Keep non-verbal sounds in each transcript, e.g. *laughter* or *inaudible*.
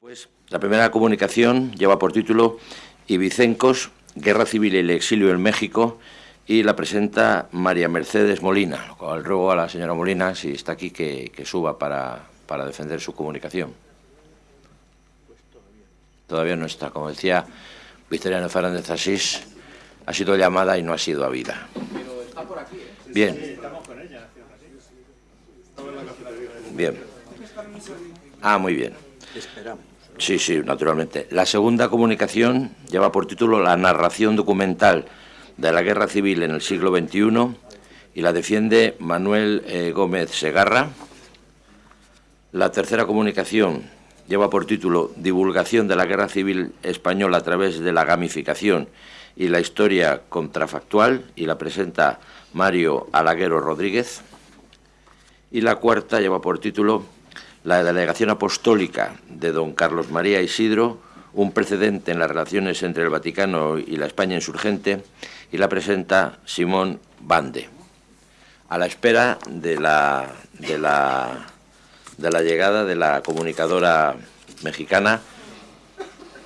Pues la primera comunicación lleva por título Ibicencos, Guerra Civil y el Exilio en México y la presenta María Mercedes Molina, lo cual ruego a la señora Molina, si está aquí, que, suba para, para, defender su comunicación. todavía. no está. Como decía Victoriano Fernández Asís, ha sido llamada y no ha sido habida. Pero está por aquí, ¿eh? Bien. Bien. Ah, muy bien. Esperamos. Sí, sí, naturalmente. La segunda comunicación lleva por título La narración documental de la Guerra Civil en el siglo XXI y la defiende Manuel eh, Gómez Segarra. La tercera comunicación lleva por título Divulgación de la Guerra Civil Española a través de la gamificación y la historia contrafactual y la presenta Mario Alaguero Rodríguez. Y la cuarta lleva por título la delegación apostólica de don Carlos María Isidro, un precedente en las relaciones entre el Vaticano y la España insurgente, y la presenta Simón Bande. A la espera de la, de la, de la llegada de la comunicadora mexicana,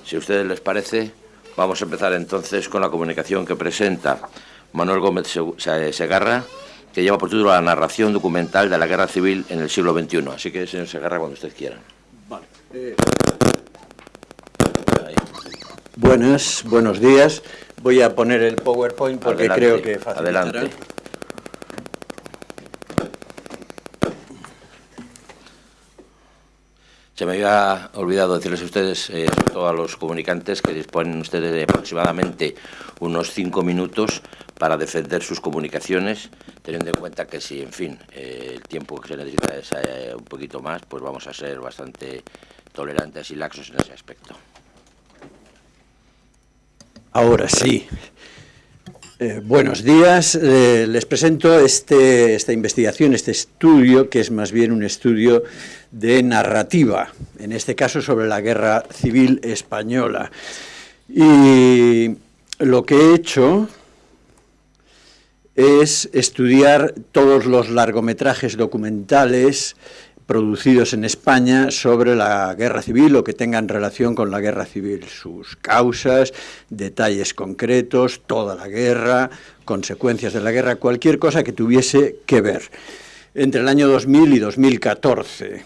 si a ustedes les parece, vamos a empezar entonces con la comunicación que presenta Manuel Gómez Segarra, que lleva por título la narración documental de la guerra civil en el siglo XXI. Así que, señor Segarra, cuando usted quiera. Vale. Eh, buenas, buenos días. Voy a poner el PowerPoint porque creo que facilitará. Adelante. Se me había olvidado decirles a ustedes, eh, sobre todo a los comunicantes, que disponen ustedes de aproximadamente unos cinco minutos para defender sus comunicaciones, teniendo en cuenta que si, en fin, eh, el tiempo que se necesita es eh, un poquito más, pues vamos a ser bastante tolerantes y laxos en ese aspecto. Ahora sí. Eh, buenos días. les presento este, esta investigación, este estudio, que es más bien un estudio de narrativa, en este caso sobre la Guerra Civil Española. Y lo que he hecho es estudiar todos los largometrajes documentales producidos en España sobre la guerra civil o que tengan relación con la guerra civil, sus causas, detalles concretos, toda la guerra, consecuencias de la guerra, cualquier cosa que tuviese que ver. Entre el año 2000 y 2014.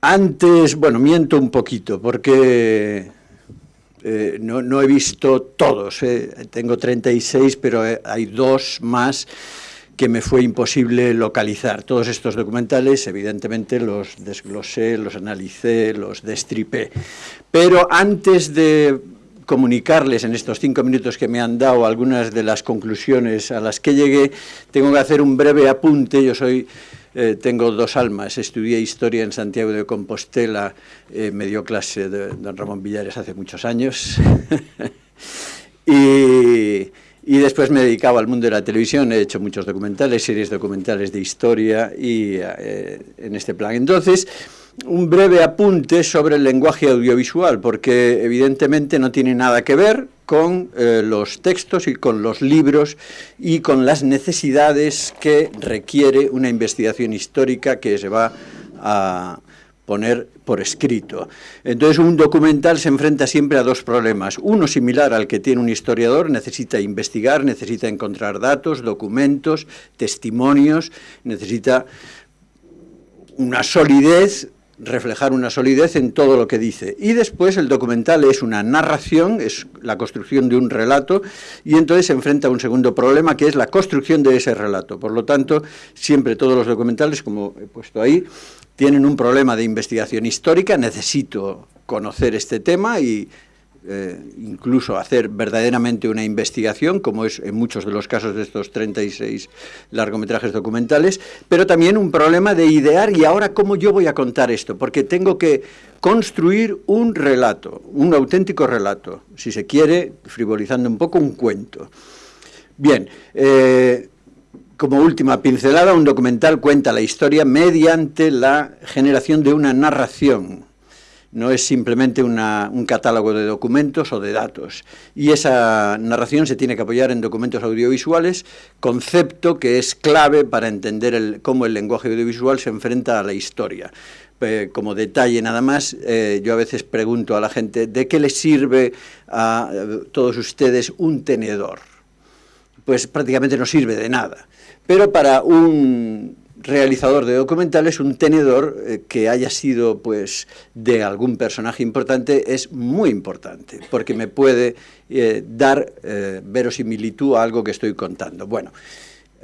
Antes, bueno, miento un poquito, porque eh, no, he visto todos, eh. tengo 36, pero eh, hay dos más que me fue imposible localizar. Todos estos documentales, evidentemente, los desglosé, los analicé, los destripé. Pero antes de comunicarles en estos cinco minutos que me han dado algunas de las conclusiones a las que llegué, tengo que hacer un breve apunte. Yo soy eh, tengo dos almas, estudié Historia en Santiago de Compostela, eh, me dio clase de don Ramón Villares hace muchos años, *laughs* y, después me he dedicado al mundo de la televisión, he hecho muchos documentales, series documentales de historia y eh, en este plan. Entonces, un breve apunte sobre el lenguaje audiovisual, porque evidentemente no tiene nada que ver con eh, los textos y con los libros y con las necesidades que requiere una investigación histórica que se va a poner por escrito. Entonces un documental se enfrenta siempre a dos problemas. Uno similar al que tiene un historiador, necesita investigar, necesita encontrar datos, documentos, testimonios, necesita una solidez reflejar una solidez en todo lo que dice. Y después el documental es una narración, es la construcción de un relato, y entonces se enfrenta a un segundo problema, que es la construcción de ese relato. Por lo tanto, siempre todos los documentales, como he puesto ahí, tienen un problema de investigación histórica, necesito conocer este tema y eh, incluso hacer verdaderamente una investigación, como es en muchos de los casos de estos 36 largometrajes documentales, pero también un problema de idear y ahora cómo yo voy a contar esto, porque tengo que construir un relato, un auténtico relato, si se quiere, frivolizando un poco, un cuento. Bien, eh, como última pincelada, un documental cuenta la historia mediante la generación de una narración, no es simplemente un catálogo de documentos o de datos. Y esa narración se tiene que apoyar en documentos audiovisuales, concepto que es clave para entender cómo el lenguaje audiovisual se enfrenta a la historia. Eh, como detalle nada más, eh, yo a veces pregunto a la gente, ¿de qué les sirve a eh, todos ustedes un tenedor? Pues prácticamente no sirve de nada. Pero para un realizador de documentales, un tenedor eh, que haya sido pues de algún personaje importante es muy importante, porque me puede eh, dar eh, verosimilitud a algo que estoy contando. Bueno,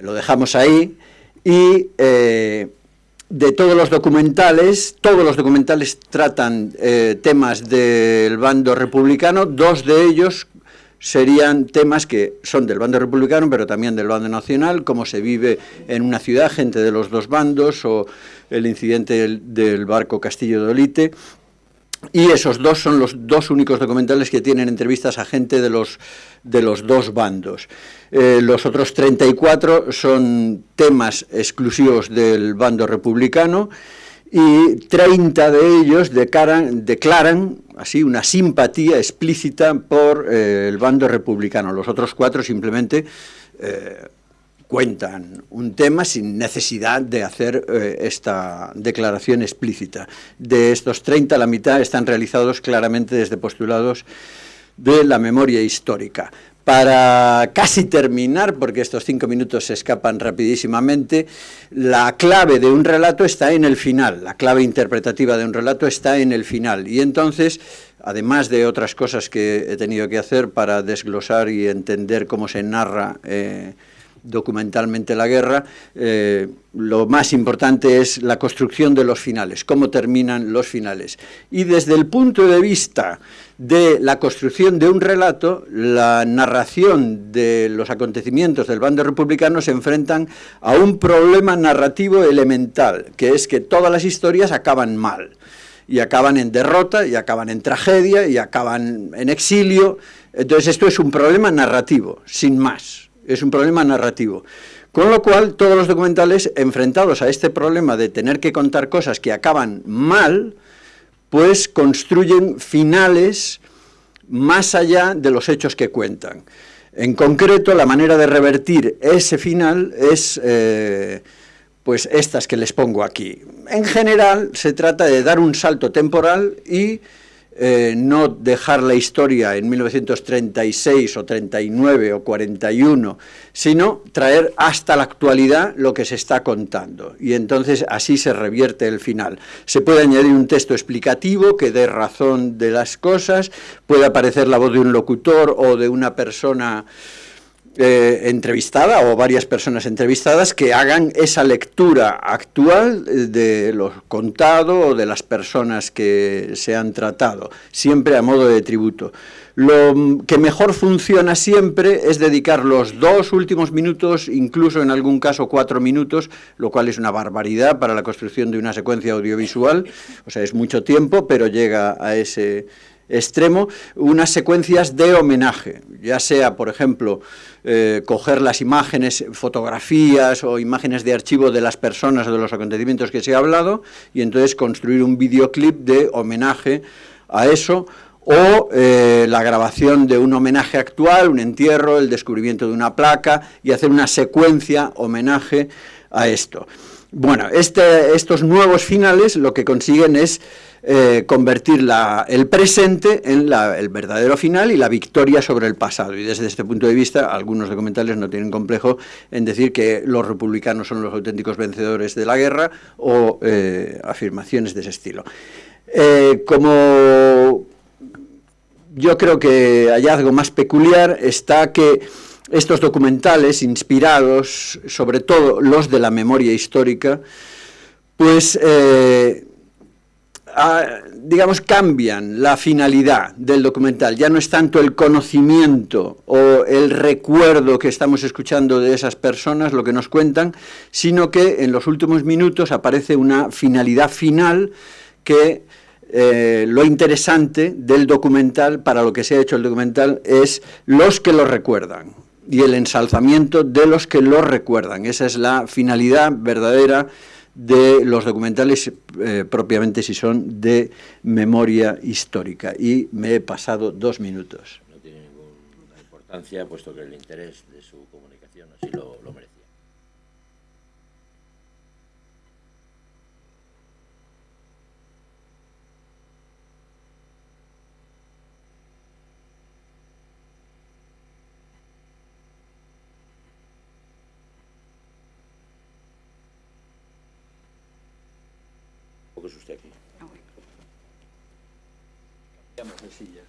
lo dejamos ahí y de todos los documentales, todos los documentales tratan temas del bando republicano, dos de ellos serían temas que son del bando republicano, pero también del bando nacional, cómo se vive en una ciudad, gente de los dos bandos, o el incidente del, barco Castillo de Olite, y esos dos son los dos únicos documentales que tienen entrevistas a gente de los, de los dos bandos. Eh, los otros 34 son temas exclusivos del bando republicano, y 30 de ellos declaran, así una simpatía explícita por eh, el bando republicano. Los otros cuatro simplemente eh, cuentan un tema sin necesidad de hacer eh, esta declaración explícita. De estos 30, la mitad están realizados claramente desde postulados de la memoria histórica. Para casi terminar, porque estos cinco minutos se escapan rapidísimamente, la clave de un relato está en el final, la clave interpretativa de un relato está en el final. Y entonces, además de otras cosas que he tenido que hacer para desglosar y entender cómo se narra eh, documentalmente la guerra, eh, lo más importante es la construcción de los finales, cómo terminan los finales. Y desde el punto de vista de la construcción de un relato, la narración de los acontecimientos del bando republicano se enfrentan a un problema narrativo elemental, que es que todas las historias acaban mal, y acaban en derrota, y acaban en tragedia, y acaban en exilio. Entonces esto es un problema narrativo, sin más es un problema narrativo. Con lo cual, todos los documentales enfrentados a este problema de tener que contar cosas que acaban mal, pues construyen finales más allá de los hechos que cuentan. En concreto, la manera de revertir ese final es eh, pues estas que les pongo aquí. En general, se trata de dar un salto temporal y eh, no dejar la historia en 1936 o 39 o 41, sino traer hasta la actualidad lo que se está contando. Y entonces así se revierte el final. Se puede añadir un texto explicativo que dé razón de las cosas, puede aparecer la voz de un locutor o de una persona eh, entrevistada o varias personas entrevistadas que hagan esa lectura actual de lo contado o de las personas que se han tratado, siempre a modo de tributo. Lo que mejor funciona siempre es dedicar los dos últimos minutos, incluso en algún caso cuatro minutos, lo cual es una barbaridad para la construcción de una secuencia audiovisual, o sea, es mucho tiempo, pero llega a ese extremo, unas secuencias de homenaje, ya sea, por ejemplo, eh, coger las imágenes, fotografías o imágenes de archivo de las personas o de los acontecimientos que se ha hablado, y entonces construir un videoclip de homenaje a eso, o eh, la grabación de un homenaje actual, un entierro, el descubrimiento de una placa, y hacer una secuencia homenaje a esto. Bueno, este, estos nuevos finales lo que consiguen es eh, convertir el presente en el verdadero final y la victoria sobre el pasado. Y desde este punto de vista, algunos documentales no tienen complejo en decir que los republicanos son los auténticos vencedores de la guerra o eh, afirmaciones de ese estilo. Eh, como yo creo que hallazgo más peculiar está que estos documentales inspirados, sobre todo los de la memoria histórica, pues digamos, cambian la finalidad del documental. Ya no es tanto el conocimiento o el recuerdo que estamos escuchando de esas personas, lo que nos cuentan, sino que en los últimos minutos aparece una finalidad final que eh, lo interesante del documental, para lo que se ha hecho el documental, es los que lo recuerdan y el ensalzamiento de los que lo recuerdan. Esa es la finalidad verdadera de los documentales eh, propiamente si son de memoria histórica. Y me he pasado dos minutos. No tiene ninguna importancia, puesto que el interés de su comunicación así lo, lo merece. usted aquí. Ah, Cambiamos de silla.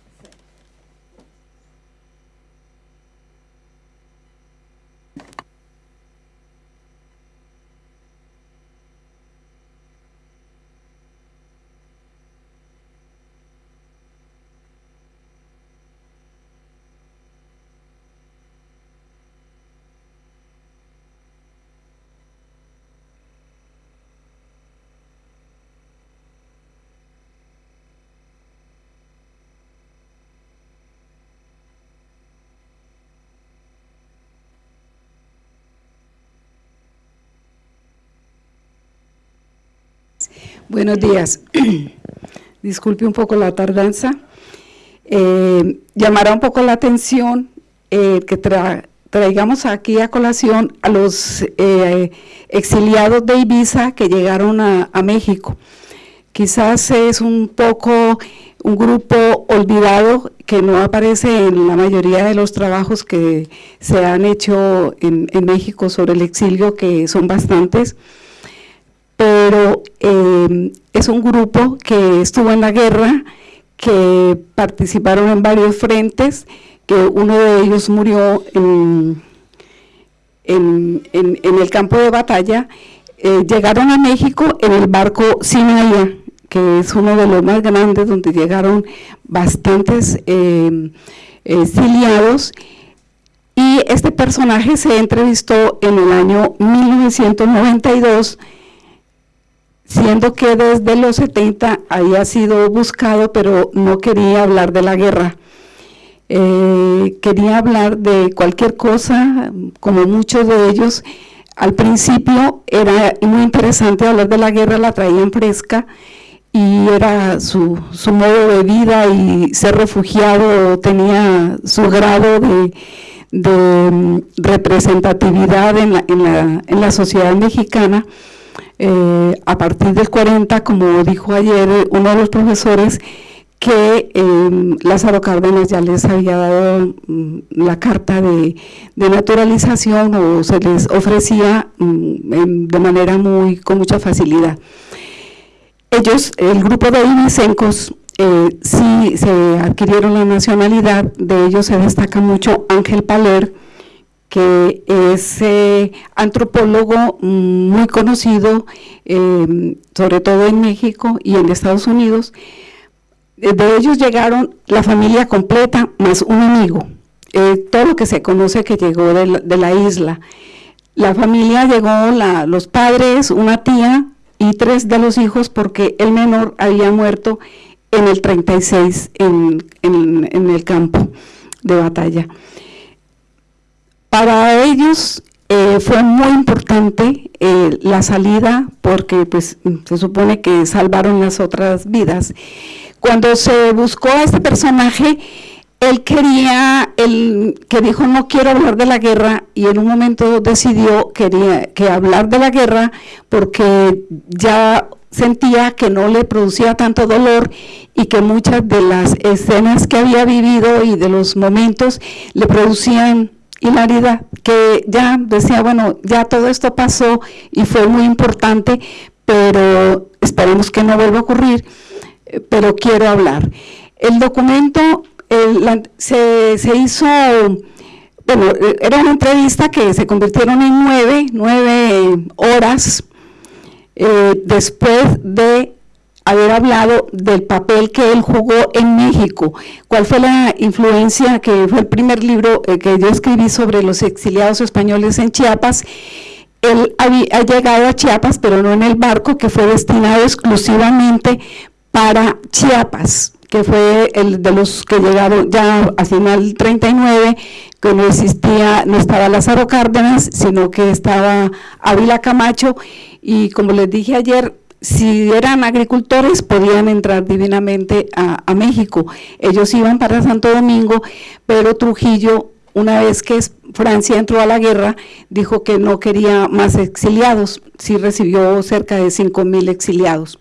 Buenos días. *clears throat* Disculpe un poco la tardanza. Eh, llamará un poco la atención eh, que traigamos aquí a colación a los eh, exiliados de Ibiza que llegaron a, México. Quizás es un poco un grupo olvidado que no aparece en la mayoría de los trabajos que se han hecho en México sobre el exilio, que son bastantes pero eh, es un grupo que estuvo en la guerra, que participaron en varios frentes, que uno de ellos murió en, el campo de batalla, eh, llegaron a México en el barco Sinaya, que es uno de los más grandes, donde llegaron bastantes eh, exiliados, y este personaje se entrevistó en el año 1992 siendo que desde los 70 había sido buscado, pero no quería hablar de la guerra. Eh, quería hablar de cualquier cosa, como muchos de ellos. Al principio era muy interesante hablar de la guerra, la traían fresca y era su, modo de vida y ser refugiado tenía su grado de, mm, representatividad en en la sociedad mexicana eh, a partir del 40, como dijo ayer uno de los profesores, que eh, Lázaro Cárdenas ya les había dado mm, la carta de, naturalización o se les ofrecía mm, de manera muy con mucha facilidad. Ellos, el grupo de inicencos, eh, sí se adquirieron la nacionalidad, de ellos se destaca mucho Ángel Paler, que es eh, antropólogo muy conocido, eh, sobre todo en México y en Estados Unidos. De ellos llegaron la familia completa más un amigo, eh, todo lo que se conoce que llegó de la, isla. La familia llegó, los padres, una tía y tres de los hijos porque el menor había muerto en el 36 en, en el campo de batalla. Para ellos eh, fue muy importante eh, la salida porque pues se supone que salvaron las otras vidas. Cuando se buscó a este personaje, él quería, él, que dijo no quiero hablar de la guerra y en un momento decidió quería, que hablar de la guerra porque ya sentía que no le producía tanto dolor y que muchas de las escenas que había vivido y de los momentos le producían hilaridad, que ya decía, bueno, ya todo esto pasó y fue muy importante, pero esperemos que no vuelva a ocurrir, eh, pero quiero hablar. El documento se, hizo, bueno, eh, era una entrevista que se convirtieron en nueve, nueve horas eh, después de haber hablado del papel que él jugó en México, cuál fue la influencia, que fue el primer libro eh, que yo escribí sobre los exiliados españoles en Chiapas, él ha llegado a Chiapas, pero no en el barco que fue destinado exclusivamente para Chiapas, que fue el de los que llegaron ya a final 39, que no existía, no estaba Lázaro Cárdenas, sino que estaba Ávila Camacho, y como les dije ayer, si eran agricultores podían entrar divinamente a, México. Ellos iban para Santo Domingo, pero Trujillo, una vez que Francia entró a la guerra, dijo que no quería más exiliados, sí recibió cerca de 5 mil exiliados.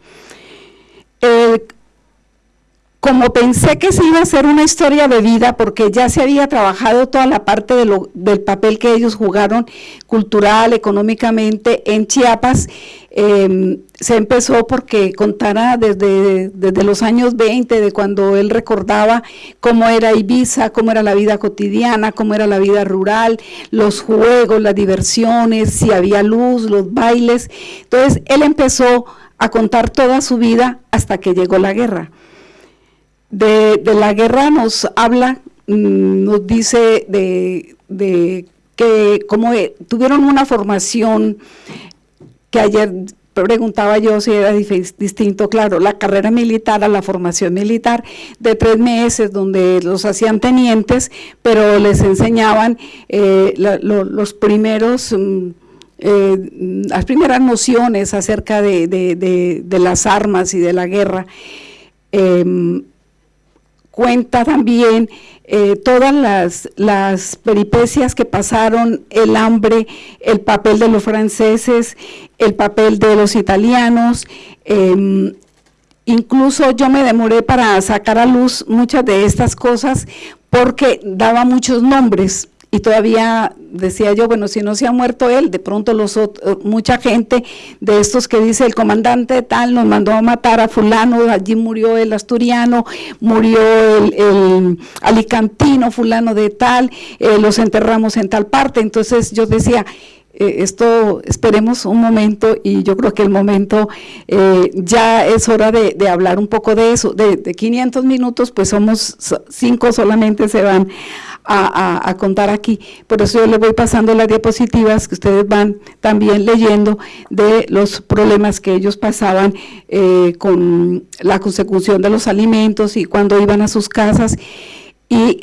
Como pensé que se iba a ser una historia de vida, porque ya se había trabajado toda la parte de lo, del papel que ellos jugaron cultural, económicamente en Chiapas, eh, se empezó porque contara desde, desde los años 20, de cuando él recordaba cómo era Ibiza, cómo era la vida cotidiana, cómo era la vida rural, los juegos, las diversiones, si había luz, los bailes. Entonces él empezó a contar toda su vida hasta que llegó la guerra de, la guerra nos habla, mm, nos dice de, que como eh, tuvieron una formación que ayer preguntaba yo si era distinto, claro, la carrera militar a la formación militar de tres meses donde los hacían tenientes, pero les enseñaban eh, los primeros... Mm, eh, las primeras nociones acerca de, las armas y de la guerra. Em, cuenta también eh, todas las, las, peripecias que pasaron, el hambre, el papel de los franceses, el papel de los italianos. Em, incluso yo me demoré para sacar a luz muchas de estas cosas porque daba muchos nombres y todavía decía yo, bueno, si no se ha muerto él, de pronto los mucha gente de estos que dice el comandante tal nos mandó a matar a fulano, allí murió el asturiano, murió el, alicantino, fulano de tal, eh, los enterramos en tal parte, entonces yo decía, eh, esto esperemos un momento y yo creo que el momento eh, ya es hora de, hablar un poco de eso, de, de 500 minutos pues somos cinco solamente se van a, contar aquí. Por eso yo les voy pasando las diapositivas que ustedes van también leyendo de los problemas que ellos pasaban eh, con la consecución de los alimentos y cuando iban a sus casas. Y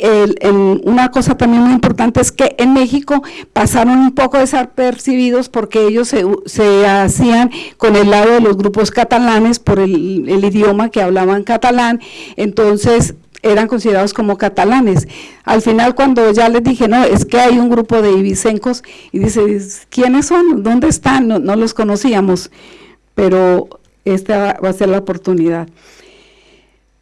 una cosa también muy importante es que en México pasaron un poco desapercibidos porque ellos se, hacían con el lado de los grupos catalanes por el, el idioma que hablaban catalán. Entonces eran considerados como catalanes. Al final cuando ya les dije, no, es que hay un grupo de ibicencos, y dice, ¿quiénes son? ¿Dónde están? No, los conocíamos, pero esta va a ser la oportunidad.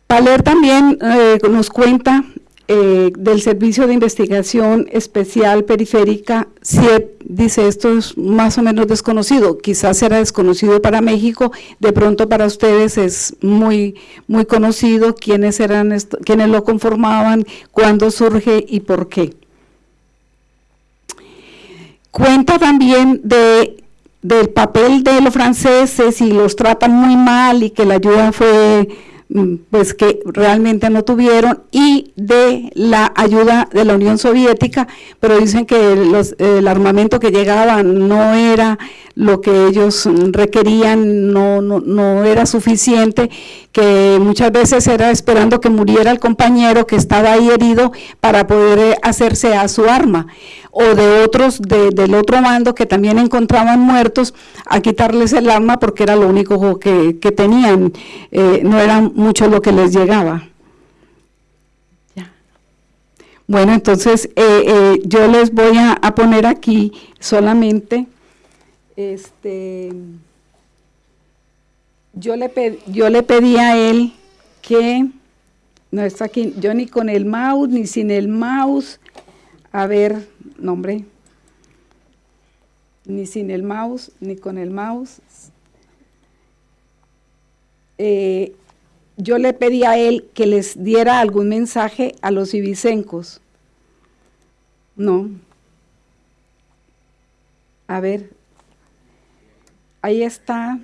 Paler también eh, nos cuenta eh, del Servicio de Investigación Especial Periférica, CIEP, dice esto es más o menos desconocido, quizás era desconocido para México, de pronto para ustedes es muy, muy conocido, quiénes, eran quiénes lo conformaban, cuándo surge y por qué. Cuenta también de del papel de los franceses y los tratan muy mal y que la ayuda fue pues que realmente no tuvieron y de la ayuda de la Unión Soviética, pero dicen que el armamento que llegaba no era lo que ellos requerían, no, no, no era suficiente, que muchas veces era esperando que muriera el compañero que estaba ahí herido para poder hacerse a su arma. O de otros del otro mando que también encontraban muertos a quitarles el arma porque era lo único que, tenían, eh, no era mucho lo que les llegaba. Bueno, entonces eh, eh, yo les voy a, poner aquí solamente, este, yo le, yo le pedí a él que, no está aquí, yo ni con el mouse ni sin el mouse, a ver, nombre, ni sin el mouse, ni con el mouse. Eh, yo le pedí a él que les diera algún mensaje a los ibicencos. No. A ver, ahí está.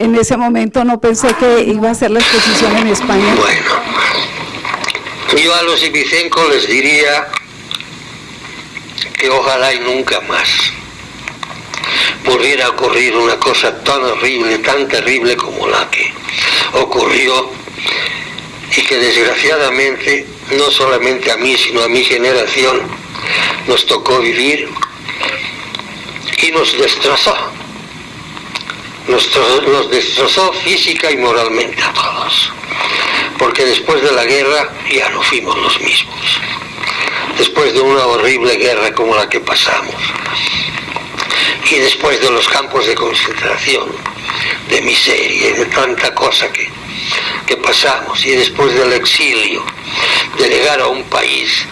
en ese momento no pensé que iba a ser la exposición en España. Bueno, yo a los ibicencos les diría que ojalá y nunca más. volviera a ocurrir una cosa tan horrible, tan terrible como la que ocurrió y que desgraciadamente no solamente a mí, sino a mi generación nos tocó vivir y nos destrozó. Nos, destrozó física y moralmente a todos. Porque después de la guerra ya no fuimos los mismos. Después de una horrible guerra como la que pasamos. Y después de los campos de concentración, de miseria de tanta cosa que, que pasamos. Y después del exilio, de llegar a un país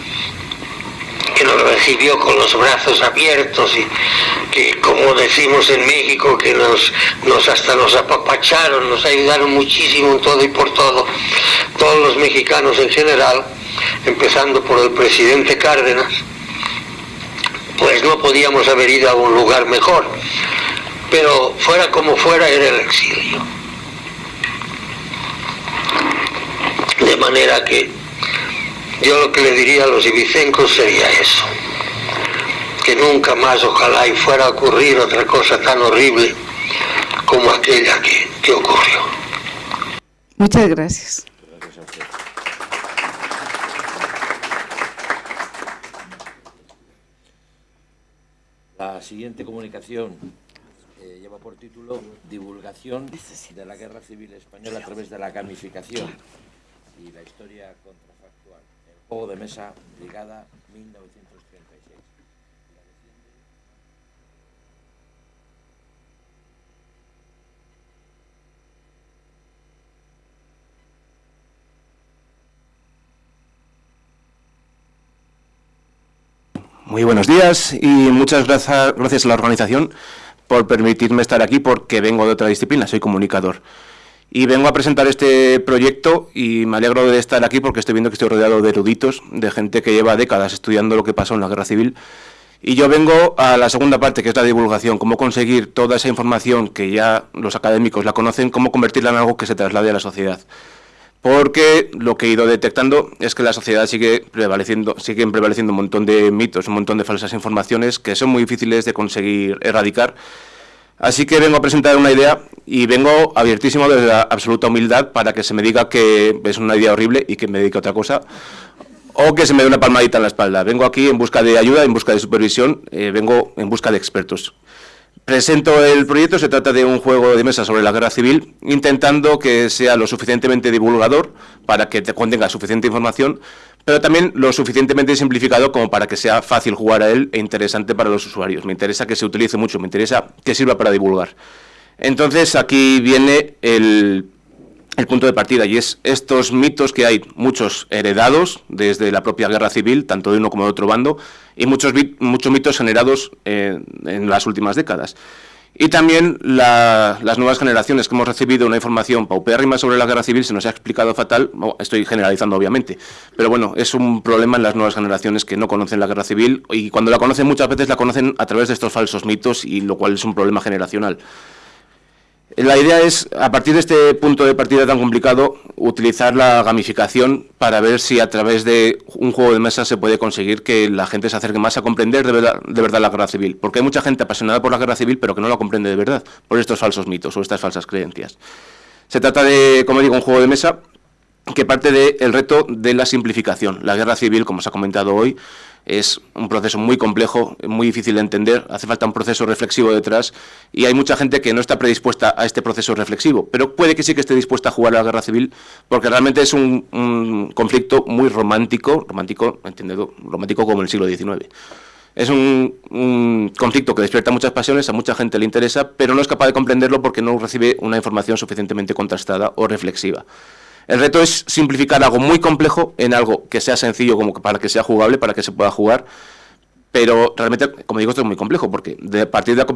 que nos recibió con los brazos abiertos y que como decimos en México que nos, nos hasta nos apapacharon, nos ayudaron muchísimo en todo y por todo, todos los mexicanos en general, empezando por el presidente Cárdenas, pues no podíamos haber ido a un lugar mejor. Pero fuera como fuera era el exilio. De manera que yo lo que le diría a los ibicencos sería eso, que nunca más ojalá y fuera a ocurrir otra cosa tan horrible como aquella que, que ocurrió. Muchas gracias. La siguiente comunicación eh, lleva por título Divulgación de la Guerra Civil Española a través de la gamificación y la historia contra Juego de mesa, Brigada 1936. Muy buenos días y muchas gracias, gracias a la organización por permitirme estar aquí porque vengo de otra disciplina, soy comunicador. Y vengo a presentar este proyecto y me alegro de estar aquí porque estoy viendo que estoy rodeado de eruditos, de gente que lleva décadas estudiando lo que pasó en la guerra civil. Y yo vengo a la segunda parte, que es la divulgación, cómo conseguir toda esa información que ya los académicos la conocen, cómo convertirla en algo que se traslade a la sociedad. Porque lo que he ido detectando es que la sociedad sigue prevaleciendo, siguen prevaleciendo un montón de mitos, un montón de falsas informaciones que son muy difíciles de conseguir erradicar Así que vengo a presentar una idea y vengo abiertísimo desde la absoluta humildad para que se me diga que es una idea horrible y que me dedique a otra cosa o que se me dé una palmadita en la espalda. Vengo aquí en busca de ayuda, en busca de supervisión, eh, vengo en busca de expertos. Presento el proyecto, se trata de un juego de mesa sobre la guerra civil, intentando que sea lo suficientemente divulgador para que te contenga suficiente información, pero también lo suficientemente simplificado como para que sea fácil jugar a él e interesante para los usuarios. Me interesa que se utilice mucho, me interesa que sirva para divulgar. Entonces aquí viene el, punto de partida y es estos mitos que hay, muchos heredados desde la propia guerra civil, tanto de uno como de otro bando, y muchos, muchos mitos generados eh, en las últimas décadas. Y también las nuevas generaciones que hemos recibido una información paupérrima sobre la guerra civil se nos ha explicado fatal, estoy generalizando obviamente, pero bueno, es un problema en las nuevas generaciones que no conocen la guerra civil y cuando la conocen muchas veces la conocen a través de estos falsos mitos y lo cual es un problema generacional. La idea es, a partir de este punto de partida tan complicado, utilizar la gamificación para ver si a través de un juego de mesa se puede conseguir que la gente se acerque más a comprender de verdad, la guerra civil. Porque hay mucha gente apasionada por la guerra civil, pero que no la comprende de verdad por estos falsos mitos o estas falsas creencias. Se trata de, como digo, un juego de mesa que parte del reto de la simplificación. La guerra civil, como se ha comentado hoy, es un proceso muy complejo, muy difícil de entender, hace falta un proceso reflexivo detrás y hay mucha gente que no está predispuesta a este proceso reflexivo, pero puede que sí que esté dispuesta a jugar a la guerra civil porque realmente es un, conflicto muy romántico, romántico, entendido, romántico como el siglo XIX. Es un, un, conflicto que despierta muchas pasiones, a mucha gente le interesa, pero no es capaz de comprenderlo porque no recibe una información suficientemente contrastada o reflexiva. El reto es simplificar algo muy complejo en algo que sea sencillo como para que sea jugable, para que se pueda jugar, pero realmente, como digo, esto es muy complejo, porque de partir de la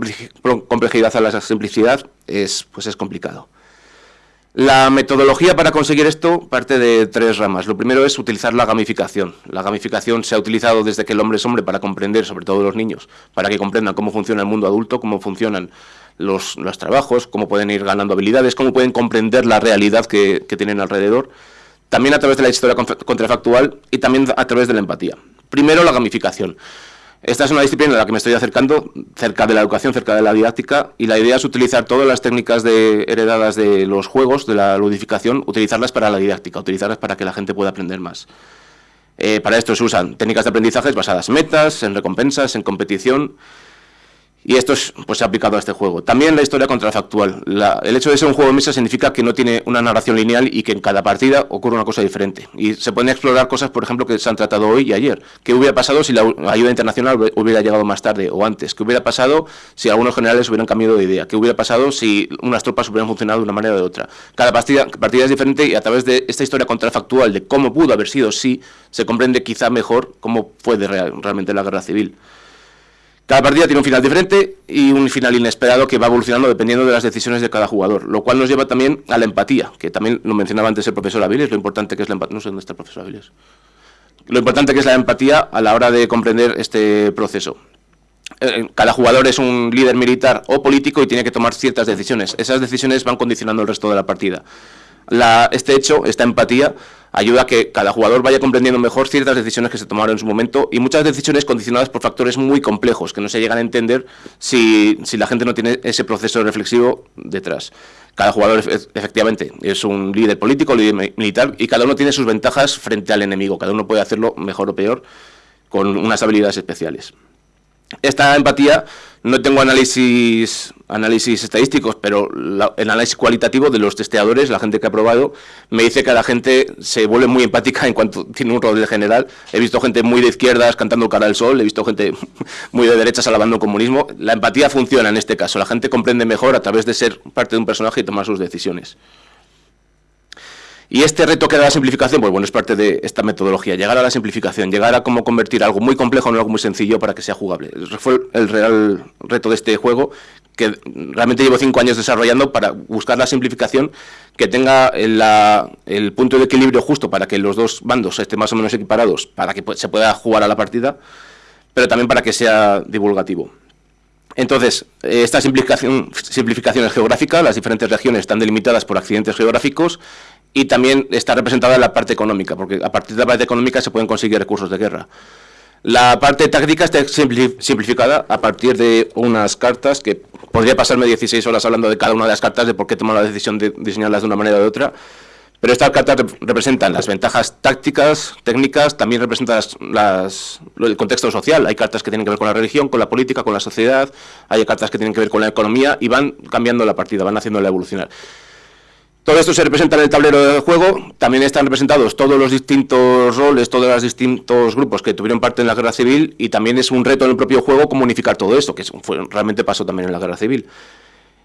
complejidad a la simplicidad es, pues es complicado. La metodología para conseguir esto parte de tres ramas. Lo primero es utilizar la gamificación. La gamificación se ha utilizado desde que el hombre es hombre para comprender, sobre todo los niños, para que comprendan cómo funciona el mundo adulto, cómo funcionan los, trabajos, cómo pueden ir ganando habilidades, cómo pueden comprender la realidad que, tienen alrededor, también a través de la historia contrafactual y también a través de la empatía. Primero, la gamificación. Esta es una disciplina a la que me estoy acercando, cerca de la educación, cerca de la didáctica, y la idea es utilizar todas las técnicas de, heredadas de los juegos, de la ludificación, utilizarlas para la didáctica, utilizarlas para que la gente pueda aprender más. Eh, para esto se usan técnicas de aprendizaje basadas en metas, en recompensas, en competición, y esto es, pues, se ha aplicado a este juego. También la historia contrafactual. La, el hecho de ser un juego de mesa significa que no tiene una narración lineal y que en cada partida ocurre una cosa diferente. Y se pueden explorar cosas, por ejemplo, que se han tratado hoy y ayer. ¿Qué hubiera pasado si la ayuda internacional hubiera llegado más tarde o antes? ¿Qué hubiera pasado si algunos generales hubieran cambiado de idea? ¿Qué hubiera pasado si unas tropas hubieran funcionado de una manera o de otra? Cada partida, partida es diferente y a través de esta historia contrafactual de cómo pudo haber sido si, se comprende quizá mejor cómo fue de real, realmente la guerra civil. Cada partida tiene un final diferente y un final inesperado que va evolucionando dependiendo de las decisiones de cada jugador, lo cual nos lleva también a la empatía, que también lo mencionaba antes el profesor Aviles, lo importante que es la empatía, no sé dónde está el profesor Aviles, lo importante que es la empatía a la hora de comprender este proceso. Eh, cada jugador es un líder militar o político y tiene que tomar ciertas decisiones. Esas decisiones van condicionando el resto de la partida. Este hecho, esta empatía, ayuda a que cada jugador vaya comprendiendo mejor ciertas decisiones que se tomaron en su momento y muchas decisiones condicionadas por factores muy complejos que no se llegan a entender si, la gente no tiene ese proceso reflexivo detrás. Cada jugador efectivamente es un líder político, líder militar y cada uno tiene sus ventajas frente al enemigo. Cada uno puede hacerlo mejor o peor con unas habilidades especiales. Esta empatía no tengo análisis, análisis estadísticos, pero el análisis cualitativo de los testeadores, la gente que ha probado, me dice que la gente se vuelve muy empática en cuanto tiene un rol de general. He visto gente muy de izquierdas cantando cara al sol, he visto gente *laughs* muy de derechas alabando el comunismo. La empatía funciona en este caso, la gente comprende mejor a través de ser parte de un personaje y tomar sus decisiones. Y este reto que da la simplificación, pues bueno, es parte de esta metodología, llegar a la simplificación, llegar a cómo convertir algo muy complejo en algo muy sencillo para que sea jugable. Fue el real reto de este juego, que realmente llevo cinco años desarrollando para buscar la simplificación que tenga el punto de equilibrio justo para que los dos bandos estén más o menos equiparados, para que se pueda jugar a la partida, pero también para que sea divulgativo. Entonces, esta simplificación, simplificación es geográfica, las diferentes regiones están delimitadas por accidentes geográficos y también está representada la parte económica, porque a partir de la parte económica se pueden conseguir recursos de guerra. La parte táctica está simplificada a partir de unas cartas que podría pasarme 16 horas hablando de cada una de las cartas, de por qué tomar la decisión de diseñarlas de una manera o de otra. Pero estas cartas representan las ventajas tácticas, técnicas, también representan las, el contexto social. Hay cartas que tienen que ver con la religión, con la política, con la sociedad, hay cartas que tienen que ver con la economía y van cambiando la partida, van haciéndola evolucionar. Todo esto se representa en el tablero del juego, también están representados todos los distintos roles, todos los distintos grupos que tuvieron parte en la guerra civil y también es un reto en el propio juego comunicar todo esto, que realmente pasó también en la guerra civil.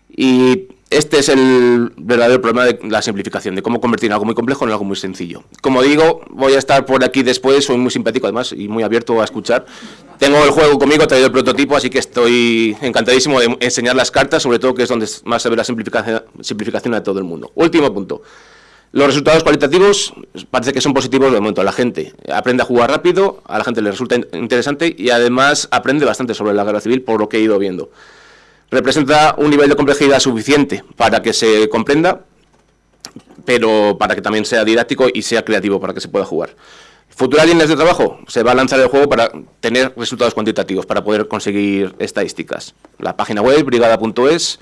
Y este es el verdadero problema de la simplificación, de cómo convertir algo muy complejo en algo muy sencillo. Como digo, voy a estar por aquí después, soy muy simpático además y muy abierto a escuchar. Tengo el juego conmigo, he traído el prototipo, así que estoy encantadísimo de enseñar las cartas, sobre todo que es donde más se ve la simplificación, simplificación de todo el mundo. Último punto. Los resultados cualitativos parece que son positivos de momento. La gente aprende a jugar rápido, a la gente le resulta interesante y además aprende bastante sobre la guerra civil por lo que he ido viendo representa un nivel de complejidad suficiente para que se comprenda, pero para que también sea didáctico y sea creativo para que se pueda jugar. Futuras líneas de trabajo, se va a lanzar el juego para tener resultados cuantitativos, para poder conseguir estadísticas. La página web, brigada.es,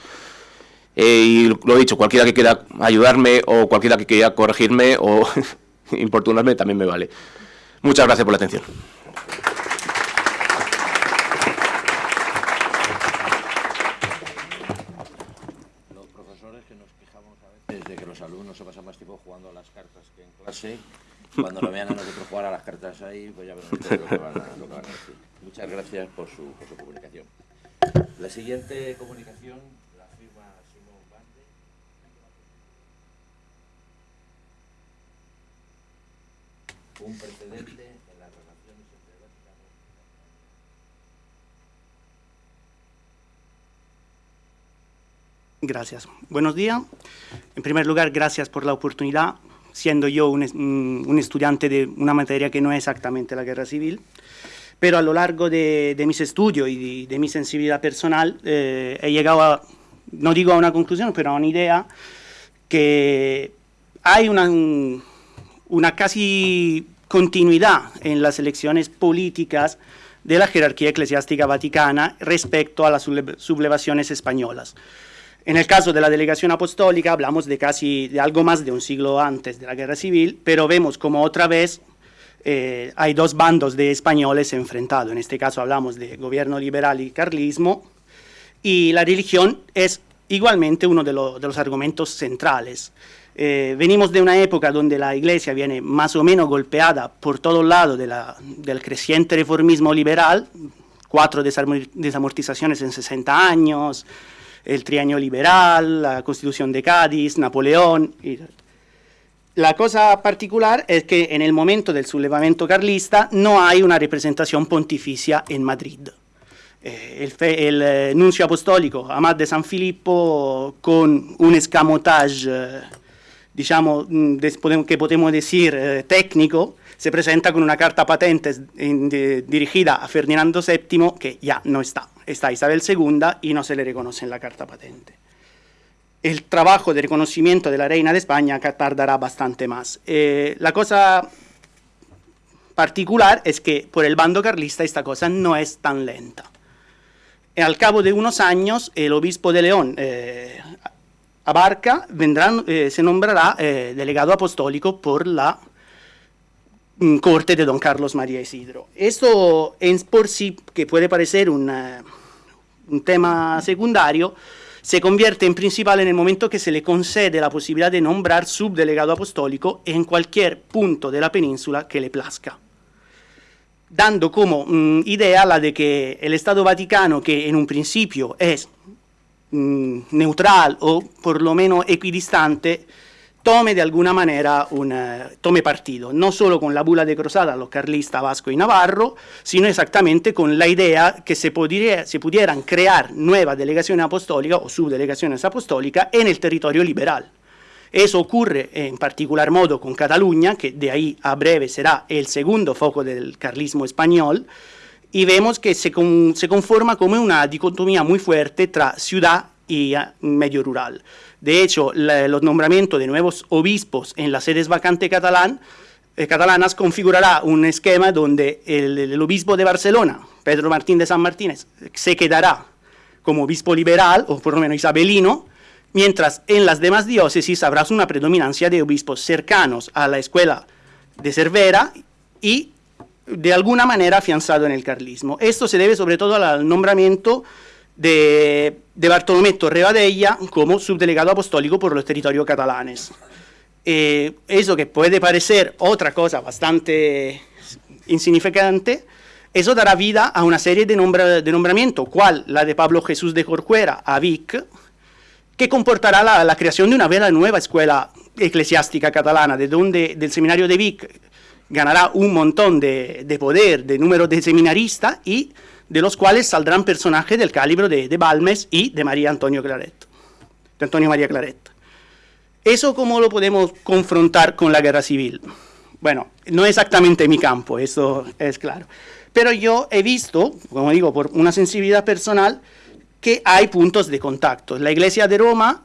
eh, y lo he dicho, cualquiera que quiera ayudarme o cualquiera que quiera corregirme o *laughs* importunarme también me vale. Muchas gracias por la atención. *laughs* cuando lo vean a nosotros jugar a las cartas ahí, pues ya verán lo que van a, lo que van a decir. Muchas gracias por su, por comunicación. La siguiente comunicación la firma Simón Bande. Un precedente en las relaciones entre el Vaticano Gracias. Buenos días. En primer lugar, gracias por la oportunidad siendo yo un, estudiante de una materia que no es exactamente la guerra civil, pero a lo largo de, mis estudios y de, mi sensibilidad personal eh, he llegado a, no digo a una conclusión, pero a una idea que hay una casi continuidad en las elecciones políticas de la jerarquía eclesiástica vaticana respecto a las sublevaciones españolas. En el caso de la delegación apostólica hablamos de casi de algo más de un siglo antes de la guerra civil, pero vemos como otra vez eh, hay dos bandos de españoles enfrentados. En este caso hablamos de gobierno liberal y carlismo, y la religión es igualmente uno de, los argumentos centrales. Eh, venimos de una época donde la iglesia viene más o menos golpeada por todos lados de del creciente reformismo liberal, cuatro desamortizaciones en 60 años, el trienio liberal, la constitución de Cádiz, Napoleón. la cosa particular es que en el momento del sublevamiento carlista no hay una representación pontificia en Madrid. Eh, el, eh, nuncio apostólico Amad de San Filippo con un escamotage, eh, digamos, mm, que podemos decir técnico, se presenta con una carta patente dirigida a Ferdinando VII que ya no está, está Isabel II y no se le reconoce en la carta patente. El trabajo de reconocimiento de la reina de España tardará bastante más. Eh, la cosa particular es que por el bando carlista esta cosa no es tan lenta. al cabo de unos años, el obispo de León, eh, Abarca, eh, se nombrará delegado apostólico por la corte de don Carlos María Isidro. Esto en por sí, que puede parecer un tema secundario, se convierte en principal en el momento que se le concede la posibilidad de nombrar subdelegado apostólico en cualquier punto de la península que le plazca dando como mm, idea la de que el Estado Vaticano, que en un principio es mm, neutral o por lo menos equidistante, tome de alguna manera un, eh, tome partido, no solo con la bula de Cruzada, los carlistas vasco y navarro, sino exactamente con la idea que se, se pudieran crear nuevas delegaciones apostólicas o subdelegaciones apostólicas en el territorio liberal. Eso ocurre en particular modo con Cataluña, que de ahí a breve será el segundo foco del carlismo español, y vemos que se, se conforma como una dicotomía muy fuerte tra ciudad y eh, medio rural. De hecho, los nombramientos de nuevos obispos en las sedes vacantes catalán, eh, catalanas configurará un esquema donde el, obispo de Barcelona, Pedro Martín de San Martínez, se quedará como obispo liberal, o por lo menos isabelino, mientras en las demás diócesis habrá una predominancia de obispos cercanos a la escuela de Cervera y de alguna manera afianzado en el carlismo. Esto se debe sobre todo al nombramiento de, de Torrevadella como subdelegado apostólico por los territorios catalanes. Eh, eso que puede parecer otra cosa bastante insignificante, eso dará vida a una serie de, de nombramientos, cual la de Pablo Jesús de Corcuera a Vic, que comportará la, creación de una vera nueva escuela eclesiástica catalana, de donde del seminario de Vic ganará un montón de, de poder, de número de seminaristas y de los cuales saldrán personajes del calibre de, Balmes y de María Antonio Claret, de Antonio María Claret. ¿Eso cómo lo podemos confrontar con la guerra civil? Bueno, no exactamente mi campo, eso es claro. Pero yo he visto, como digo, por una sensibilidad personal, que hay puntos de contacto. La iglesia de Roma,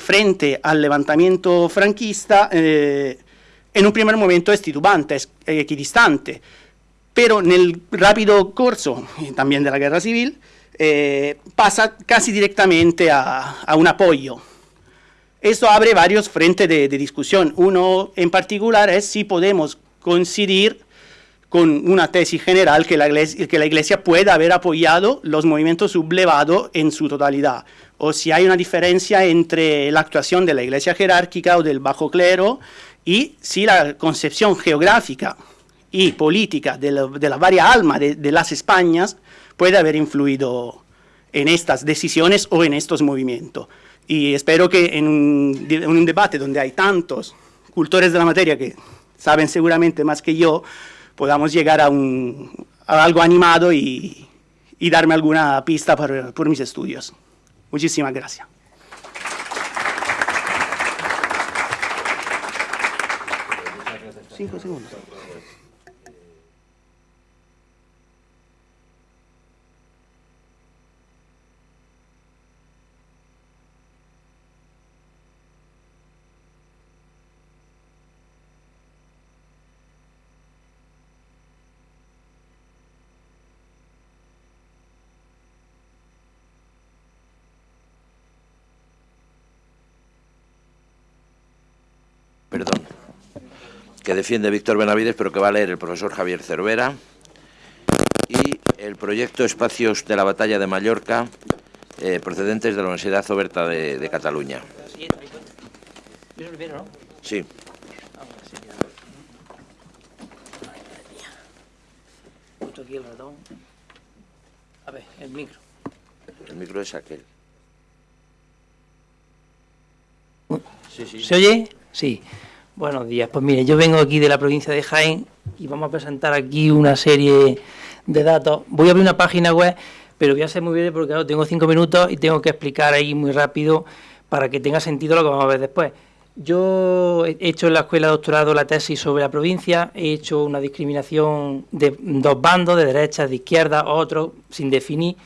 frente al levantamiento franquista, eh, en un primer momento es titubante, es equidistante pero en el rápido curso también de la guerra civil eh, pasa casi directamente a, un apoyo. Esto abre varios frentes de, discusión. Uno en particular es si podemos coincidir con una tesis general que la, iglesia, que la Iglesia pueda haber apoyado los movimientos sublevados en su totalidad, o si hay una diferencia entre la actuación de la Iglesia jerárquica o del bajo clero y si la concepción geográfica y política de la, de varias almas de, las Españas puede haber influido en estas decisiones o en estos movimientos. Y espero que en un, debate donde hay tantos cultores de la materia que saben seguramente más que yo, podamos llegar a, un, algo animado y, darme alguna pista por, por mis estudios. Muchísimas gracias. Cinco segundos. perdón, que defiende Víctor Benavides, pero que va a leer el profesor Javier Cervera, y el proyecto Espacios de la Batalla de Mallorca, eh, procedentes de la Universidad Oberta de, de Cataluña. Sí. aquí el ratón. A ver, el micro. El micro es aquel. Sí, sí. ¿Se oye? Sí. Buenos días. Pues mire, yo vengo aquí de la provincia de Jaén y vamos a presentar aquí una serie de datos. Voy a abrir una página web, pero voy a ser muy breve porque claro, tengo cinco minutos y tengo que explicar ahí muy rápido para que tenga sentido lo que vamos a ver después. Yo he hecho en la escuela de doctorado la tesis sobre la provincia, he hecho una discriminación de dos bandos, de derecha, de izquierda, otros, sin definir,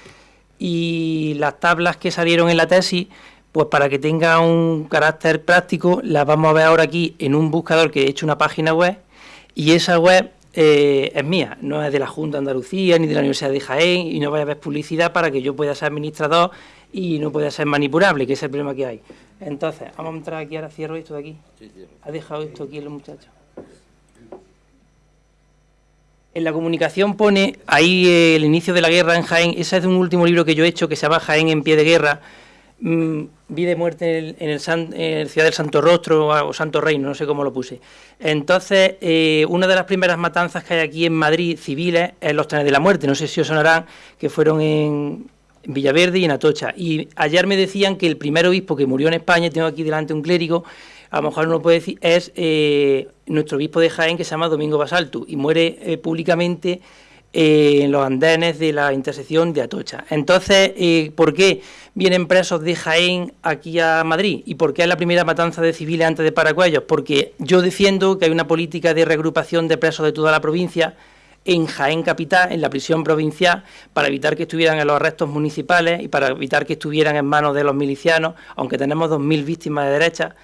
y las tablas que salieron en la tesis, pues para que tenga un carácter práctico, las vamos a ver ahora aquí en un buscador que he hecho una página web, y esa web eh, es mía, no es de la Junta de Andalucía ni de la Universidad de Jaén, y no vaya a haber publicidad para que yo pueda ser administrador y no pueda ser manipulable, que es el problema que hay. Entonces, vamos a entrar aquí, ahora cierro esto de aquí. Ha dejado esto aquí el muchacho. En la comunicación pone ahí el inicio de la guerra en Jaén. Ese es de un último libro que yo he hecho que se llama Jaén en pie de guerra. Mm, vi de muerte en el, Ciudad del Santo Rostro o Santo Reino, no sé cómo lo puse. Entonces, eh, una de las primeras matanzas que hay aquí en Madrid, civiles, es los trenes de la muerte. No sé si os sonarán, que fueron en, en Villaverde y en Atocha. Y ayer me decían que el primer obispo que murió en España, tengo aquí delante un clérigo, a lo mejor no lo puede decir, es eh, nuestro obispo de Jaén que se llama Domingo Basaltu y muere eh, públicamente en los andenes de la intersección de Atocha. Entonces, ¿por qué vienen presos de Jaén aquí a Madrid? ¿Y por qué es la primera matanza de civiles antes de Paracuellos? Porque yo defiendo que hay una política de regrupación de presos de toda la provincia en Jaén Capital, en la prisión provincial, para evitar que estuvieran en los arrestos municipales y para evitar que estuvieran en manos de los milicianos, aunque tenemos 2.000 víctimas de derecha.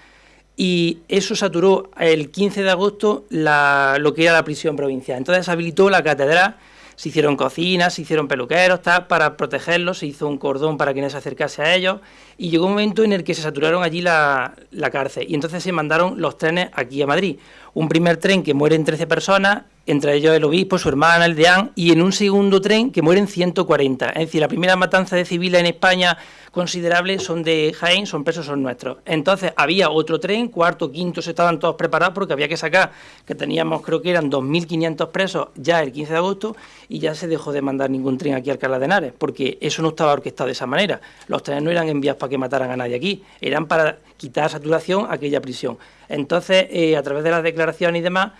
Y eso saturó el 15 de agosto lo que era la prisión provincial. Entonces habilitó la catedral, se hicieron cocinas, se hicieron peluqueros, tal, para protegerlos, se hizo un cordón para que no se acercase a ellos, y llegó un momento en el que se saturaron allí la, la cárcel, y entonces se mandaron los trenes aquí a Madrid. Un primer tren que mueren 13 personas, entre ellos el obispo, su hermana, el deán, y en un segundo tren que mueren 140. Es decir, la primera matanza de civiles en España considerable son de Jaén, son presos, son nuestros. Entonces había otro tren, cuarto, quinto, se estaban todos preparados porque había que sacar, que teníamos creo que eran 2.500 presos ya el 15 de agosto y ya se dejó de mandar ningún tren aquí a Alcalá de Henares, porque eso no estaba orquestado de esa manera. Los trenes no eran enviados para que mataran a nadie aquí, eran para quitar saturación a aquella prisión. Entonces, eh, a través de las declaraciones y demás,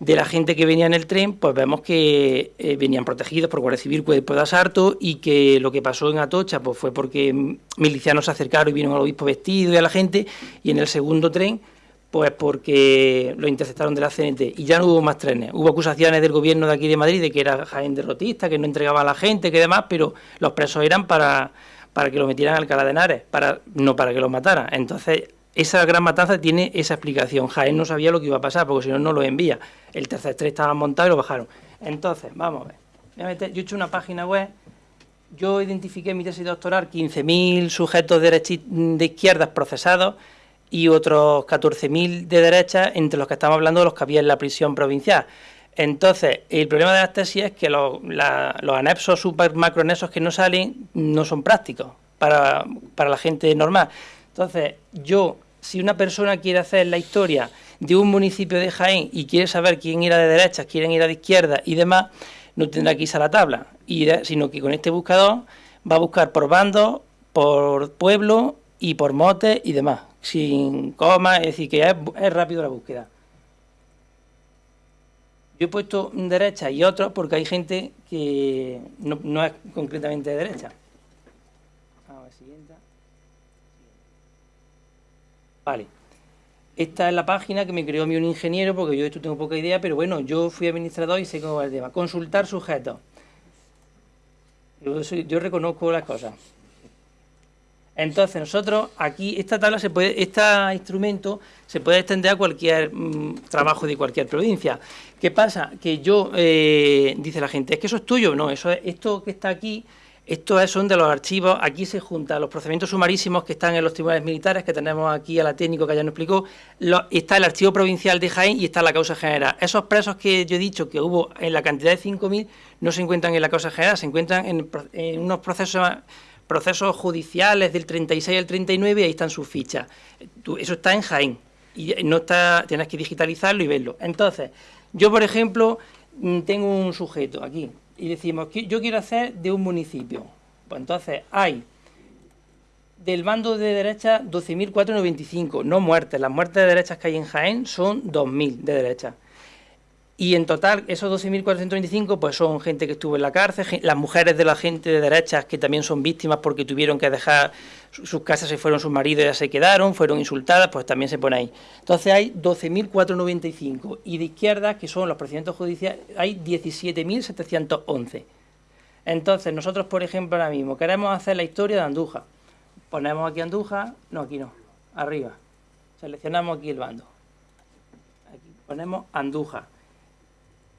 de la gente que venía en el tren, pues vemos que eh, venían protegidos por Guardia Civil Cuerpo de Asarto y que lo que pasó en Atocha pues fue porque milicianos se acercaron y vieron al obispo vestido y a la gente, y en el segundo tren, pues porque lo interceptaron de la CNT y ya no hubo más trenes. Hubo acusaciones del gobierno de aquí de Madrid de que era Jaén derrotista, que no entregaba a la gente, que demás, pero los presos eran para, para que lo metieran al Alcalá de para, no para que lo mataran. Entonces, esa gran matanza tiene esa explicación. Jaén no sabía lo que iba a pasar, porque si no, no lo envía. El tercer tren estaba montado y lo bajaron. Entonces, vamos a ver. yo he hecho una página web. Yo identifiqué en mi tesis doctoral 15.000 sujetos de, de izquierdas procesados y otros 14.000 de derecha, entre los que estamos hablando de los que había en la prisión provincial. Entonces, el problema de las tesis es que los, anexos super macroanexos que no salen no son prácticos para, para la gente normal. Entonces, yo, si una persona quiere hacer la historia de un municipio de Jaén y quiere saber quién era de derecha, quién era de izquierda y demás, no tendrá que irse a la tabla, sino que con este buscador va a buscar por bandos, por pueblo y por motes y demás, sin coma, es decir, que es, rápido la búsqueda. Yo he puesto derecha y otro porque hay gente que no, es concretamente de derecha. Vale. Esta es la página que me creó mi un ingeniero, porque yo esto tengo poca idea, pero bueno, yo fui administrador y sé cómo va el tema. Consultar sujetos. Yo, reconozco las cosas. Entonces, nosotros aquí, esta tabla se puede, este instrumento se puede extender a cualquier mm, trabajo de cualquier provincia. ¿Qué pasa? Que yo, eh, dice la gente, es que eso es tuyo. No, eso es, esto que está aquí Estos son de los archivos, aquí se juntan los procedimientos sumarísimos que están en los tribunales militares, que tenemos aquí a la técnico que ya nos explicó, está el archivo provincial de Jaén y está la causa general. Esos presos que yo he dicho que hubo en la cantidad de 5.000 no se encuentran en la causa general, se encuentran en, unos procesos procesos judiciales del 36 al 39 y ahí están sus fichas. eso está en Jaén y no está, tienes que digitalizarlo y verlo. Entonces, yo por ejemplo mm, tengo un sujeto aquí, y decimos que yo quiero hacer de un municipio. Pues entonces hay del bando de derecha 12.495, no muertes. Las muertes de derechas que hay en Jaén son 2.000 de derecha. Y en total, esos 12.425 pues son gente que estuvo en la cárcel, las mujeres de la gente de derechas que también son víctimas porque tuvieron que dejar sus casas, se fueron sus maridos ya se quedaron, fueron insultadas, pues también se pone ahí. Entonces hay 12.495 y de izquierda, que son los procedimientos judiciales, hay 17.711. Entonces nosotros, por ejemplo, ahora mismo queremos hacer la historia de Andújar. Ponemos aquí Andújar, no, aquí no, arriba. Seleccionamos aquí el bando. Aquí ponemos Andújar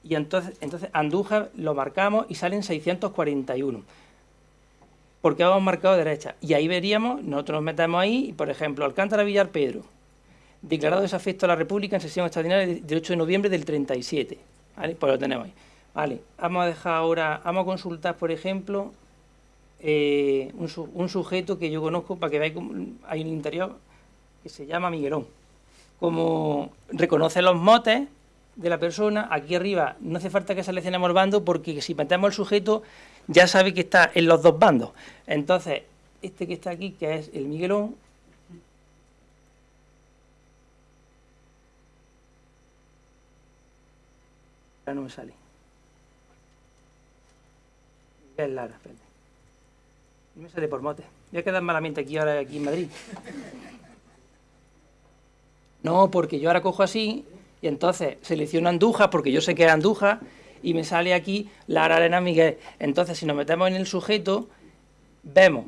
y entonces, entonces Andújar lo marcamos y salen 641. Porque hemos marcado derecha. Y ahí veríamos, nosotros nos metemos ahí, y por ejemplo, Alcántara Villar Pedro, declarado desafecto a la República en sesión extraordinaria del 8 de noviembre del 37. ¿Vale? Pues lo tenemos ahí. Vale, vamos a dejar ahora, vamos a consultar, por ejemplo, eh, un, un, sujeto que yo conozco para que veáis, hay un interior que se llama Miguelón. Como reconoce los motes, de la persona, aquí arriba no hace falta que seleccionemos el bando porque si metemos el sujeto ya sabe que está en los dos bandos. Entonces, este que está aquí, que es el Miguelón, ya no me sale. Miguel Lara. No me sale por mote. Voy a quedar malamente aquí ahora aquí en Madrid. No, porque yo ahora cojo así y entonces selecciono Andújar, porque yo sé que es Andújar, y me sale aquí Lara Arena Miguel. Entonces, si nos metemos en el sujeto, vemos.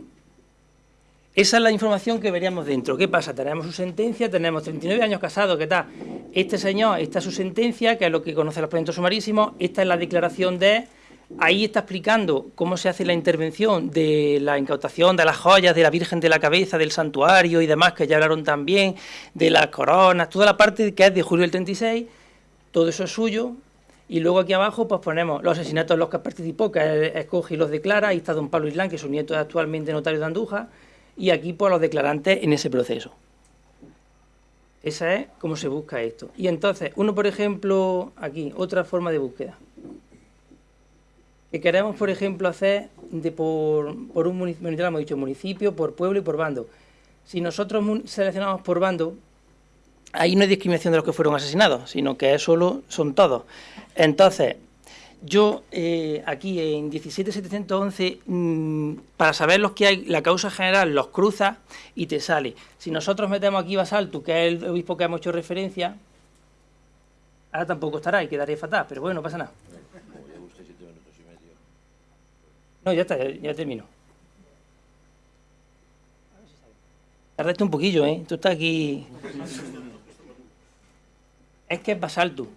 Esa es la información que veríamos dentro. ¿Qué pasa? Tenemos su sentencia, tenemos 39 años casados, ¿qué tal? Este señor, esta es su sentencia, que es lo que conoce los proyectos sumarísimos, esta es la declaración de ahí está explicando cómo se hace la intervención de la incautación de las joyas de la Virgen de la Cabeza, del santuario y demás, que ya hablaron también, de las coronas, toda la parte que es de julio del 36, todo eso es suyo. Y luego aquí abajo pues ponemos los asesinatos en los que participó, que escoge y los declara. Ahí está don Pablo Islán, que su nieto es actualmente notario de Andújar. Y aquí pues los declarantes en ese proceso. Esa es cómo se busca esto. Y entonces, uno por ejemplo, aquí, otra forma de búsqueda que queremos, por ejemplo, hacer de por, un municipio, hemos dicho municipio, por pueblo y por bando. Si nosotros seleccionamos por bando, ahí no hay discriminación de los que fueron asesinados, sino que solo son todos. Entonces, yo eh, aquí en 17711, mm, para saber los que hay, la causa general los cruza y te sale. Si nosotros metemos aquí Basalto, que es el obispo que hemos hecho referencia, ahora tampoco estará y quedaría fatal, pero bueno, no pasa nada. No, ya está, ya, termino. Tardaste un poquillo, ¿eh? Tú estás aquí... Es que es Basalto.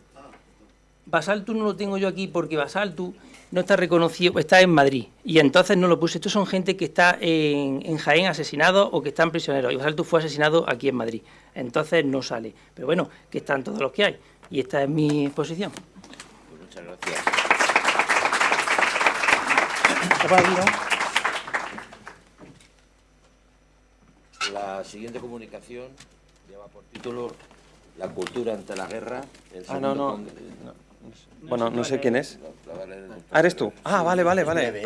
Basalto no lo tengo yo aquí porque Basalto no está reconocido, está en Madrid. Y entonces no lo puse. Estos son gente que está en, Jaén asesinado o que están prisioneros. Y Basalto fue asesinado aquí en Madrid. Entonces no sale. Pero bueno, que están todos los que hay. Y esta es mi exposición. Pues muchas gracias. La siguiente comunicación lleva por título La cultura ante la guerra. ah, no, no. Bueno, no sé quién es. Ah, eres tú. Ah, vale, vale, vale.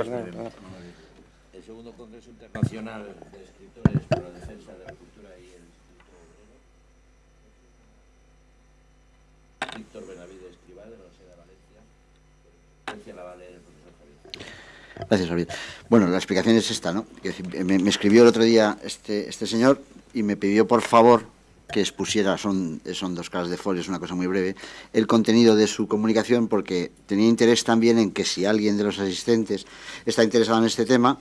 El segundo Congreso Internacional de Escritores para la Defensa de la Cultura y el Escritor Víctor Benavides Escribá, de la Universidad de Valencia. La va a leer el profesor Javier. Gracias, Javier. Bueno, la explicación es esta, ¿no? Me, escribió el otro día este, este señor y me pidió, por favor, que expusiera, son, son dos caras de folio, es una cosa muy breve, el contenido de su comunicación, porque tenía interés también en que si alguien de los asistentes está interesado en este tema,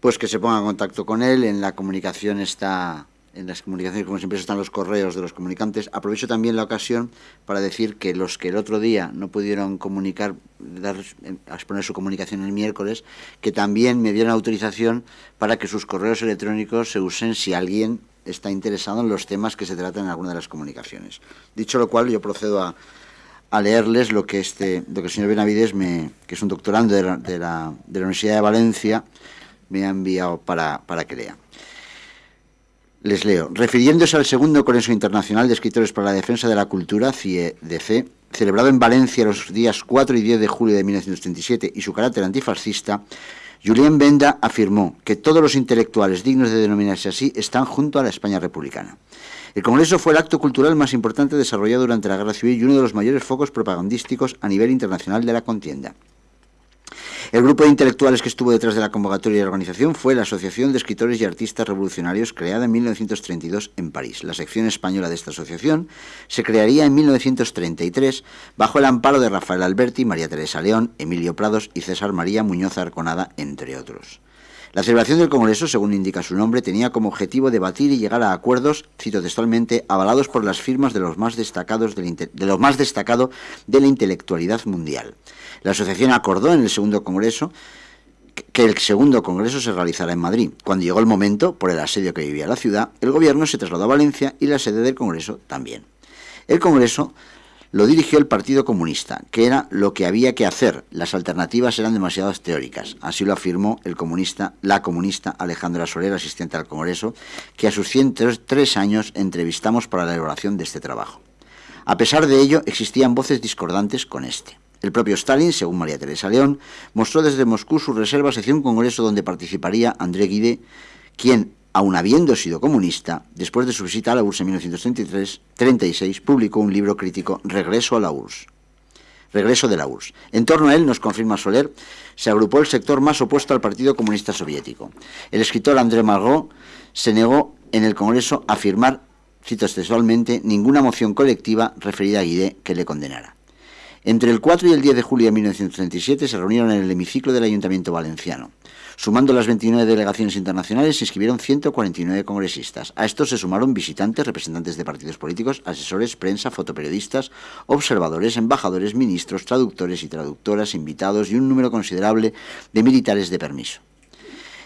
pues que se ponga en contacto con él, en la comunicación está en las comunicaciones, como siempre, están los correos de los comunicantes. Aprovecho también la ocasión para decir que los que el otro día no pudieron comunicar dar, exponer su comunicación el miércoles, que también me dieron autorización para que sus correos electrónicos se usen si alguien está interesado en los temas que se tratan en alguna de las comunicaciones. Dicho lo cual, yo procedo a, leerles lo que, este, lo que el señor Benavides, me, que es un doctorando de la, de la, Universidad de Valencia, me ha enviado para, para que lea. Les leo. Refiriéndose al segundo Congreso Internacional de Escritores para la Defensa de la Cultura, CIEDC, celebrado en Valencia los días 4 y 10 de julio de 1937 y su carácter antifascista, Julien Benda afirmó que todos los intelectuales dignos de denominarse así están junto a la España republicana. El Congreso fue el acto cultural más importante desarrollado durante la Guerra Civil y uno de los mayores focos propagandísticos a nivel internacional de la contienda. El grupo de intelectuales que estuvo detrás de la convocatoria y la organización fue la Asociación de Escritores y Artistas Revolucionarios, creada en 1932 en París. La sección española de esta asociación se crearía en 1933 bajo el amparo de Rafael Alberti, María Teresa León, Emilio Prados y César María Muñoz Arconada, entre otros. La celebración del Congreso, según indica su nombre, tenía como objetivo debatir y llegar a acuerdos, cito textualmente, avalados por las firmas de los más destacados de lo más destacado de la intelectualidad mundial. La asociación acordó en el segundo Congreso que el segundo Congreso se realizara en Madrid. Cuando llegó el momento, por el asedio que vivía la ciudad, el gobierno se trasladó a Valencia y la sede del Congreso también. El Congreso lo dirigió el Partido Comunista, que era lo que había que hacer. Las alternativas eran demasiado teóricas. Así lo afirmó el comunista, la comunista Alejandra Soler, asistente al Congreso, que a sus 103 años entrevistamos para la elaboración de este trabajo. A pesar de ello, existían voces discordantes con este. El propio Stalin, según María Teresa León, mostró desde Moscú sus reservas hacia un congreso donde participaría André Guide, quien aun habiendo sido comunista, después de su visita a la URSS en 1933-36, publicó un libro crítico, Regreso a la URSS. Regreso de la URSS. En torno a él, nos confirma Soler, se agrupó el sector más opuesto al Partido Comunista Soviético. El escritor André Malraux se negó en el Congreso a firmar, cito textualmente, ninguna moción colectiva referida a Guide que le condenara. Entre el 4 y el 10 de julio de 1937 se reunieron en el hemiciclo del Ayuntamiento Valenciano. Sumando las 29 delegaciones internacionales, se inscribieron 149 congresistas. A estos se sumaron visitantes, representantes de partidos políticos, asesores, prensa, fotoperiodistas, observadores, embajadores, ministros, traductores y traductoras, invitados y un número considerable de militares de permiso.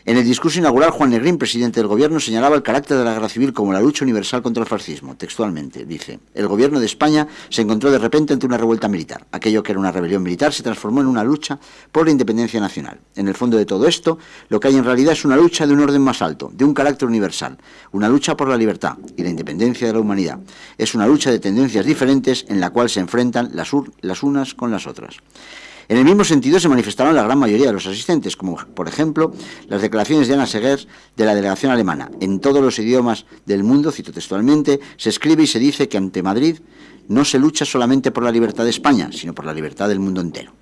En el discurso inaugural, Juan Negrín, presidente del Gobierno, señalaba el carácter de la guerra civil como la lucha universal contra el fascismo. Textualmente, dice, el Gobierno de España se encontró de repente ante una revuelta militar. Aquello que era una rebelión militar se transformó en una lucha por la independencia nacional. En el fondo de todo esto, lo que hay en realidad es una lucha de un orden más alto, de un carácter universal, una lucha por la libertad y la independencia de la humanidad. Es una lucha de tendencias diferentes en la cual se enfrentan las, las unas con las otras. En el mismo sentido se manifestaron la gran mayoría de los asistentes, como por ejemplo las declaraciones de Ana Segers de la delegación alemana. En todos los idiomas del mundo, cito textualmente, se escribe y se dice que ante Madrid no se lucha solamente por la libertad de España, sino por la libertad del mundo entero.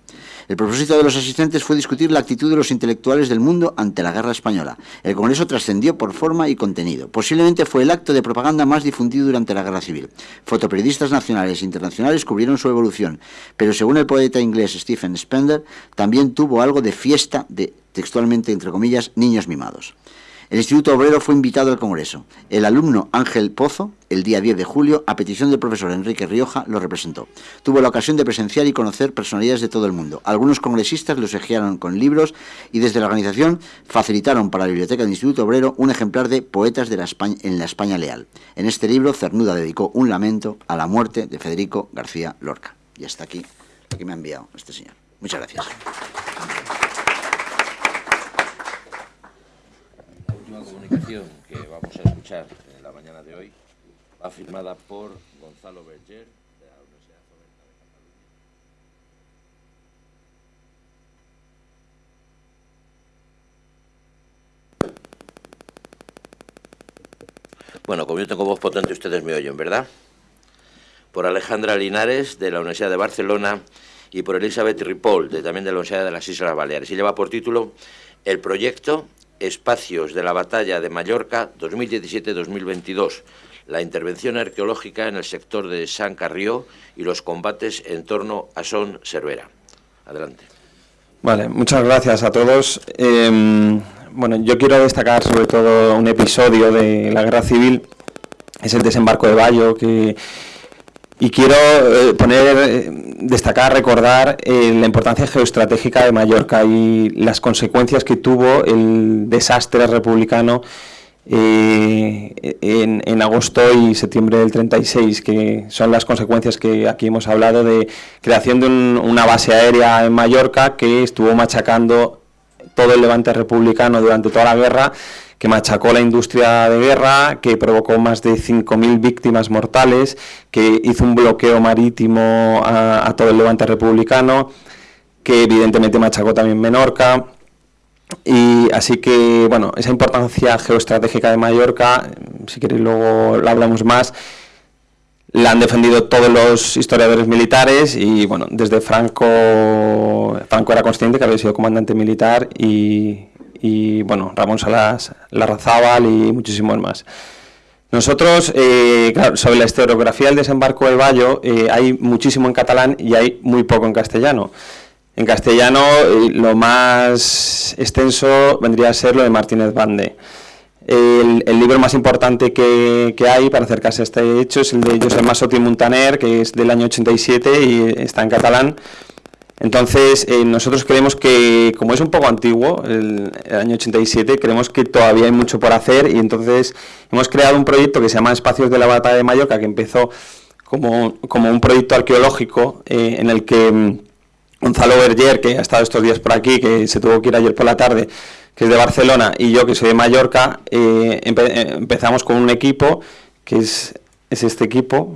El propósito de los asistentes fue discutir la actitud de los intelectuales del mundo ante la guerra española. El Congreso trascendió por forma y contenido. Posiblemente fue el acto de propaganda más difundido durante la guerra civil. Fotoperiodistas nacionales e internacionales cubrieron su evolución, pero según el poeta inglés Stephen Spender, también tuvo algo de fiesta de, textualmente entre comillas, niños mimados. El Instituto Obrero fue invitado al Congreso. El alumno Ángel Pozo, el día 10 de julio, a petición del profesor Enrique Rioja, lo representó. Tuvo la ocasión de presenciar y conocer personalidades de todo el mundo. Algunos congresistas los ejearon con libros y desde la organización facilitaron para la biblioteca del Instituto Obrero un ejemplar de Poetas de la España, en la España Leal. En este libro, Cernuda dedicó un lamento a la muerte de Federico García Lorca. Y hasta aquí lo que me ha enviado este señor. Muchas gracias. Que vamos a escuchar en la mañana de hoy va firmada por Gonzalo Berger, de la Universidad de Cataluña. Bueno, como yo tengo voz potente, ustedes me oyen, ¿verdad? Por Alejandra Linares, de la Universidad de Barcelona, y por Elizabeth Ripoll, de, también de la Universidad de las Islas Baleares. Y lleva por título El proyecto Espacios de la Batalla de Mallorca 2017-2022, la intervención arqueológica en el sector de San Carrió y los combates en torno a Son Cervera. Adelante. Vale, muchas gracias a todos. Em, bueno, yo quiero destacar sobre todo un episodio de la Guerra Civil, es el desembarco de Bayo, que y quiero eh, poner, eh, destacar, recordar eh, la importancia geoestratégica de Mallorca y las consecuencias que tuvo el desastre republicano en, agosto y septiembre del 36, que son las consecuencias que aquí hemos hablado de creación de una base aérea en Mallorca que estuvo machacando todo el levante republicano durante toda la guerra que machacó la industria de guerra, que provocó más de 5.000 víctimas mortales, que hizo un bloqueo marítimo a, todo el levante republicano, que evidentemente machacó también Menorca. Y así que, bueno, esa importancia geoestratégica de Mallorca, si queréis luego la hablamos más, la han defendido todos los historiadores militares y, bueno, desde Franco, Franco era consciente que había sido comandante militar y, y bueno, Ramón Salas Larrazábal y muchísimos más. Nosotros, eh, sobre la historiografía del desembarco del Bayo, eh, hay muchísimo en catalán y hay muy poco en castellano. En castellano, eh, lo más extenso vendría a ser lo de Martínez Bande. El, libro más importante que, que, hay para acercarse a este hecho es el de José Masotti Montaner, que es del año 87 y está en catalán. Entonces, eh, nosotros creemos que, como es un poco antiguo, el, año 87, creemos que todavía hay mucho por hacer y entonces hemos creado un proyecto que se llama Espacios de la Batalla de Mallorca, que empezó como, un proyecto arqueológico eh, en el que mm, Gonzalo Berger, que ha estado estos días por aquí, que se tuvo que ir ayer por la tarde, que es de Barcelona, y yo, que soy de Mallorca, eh, empezamos con un equipo, que es, es este equipo,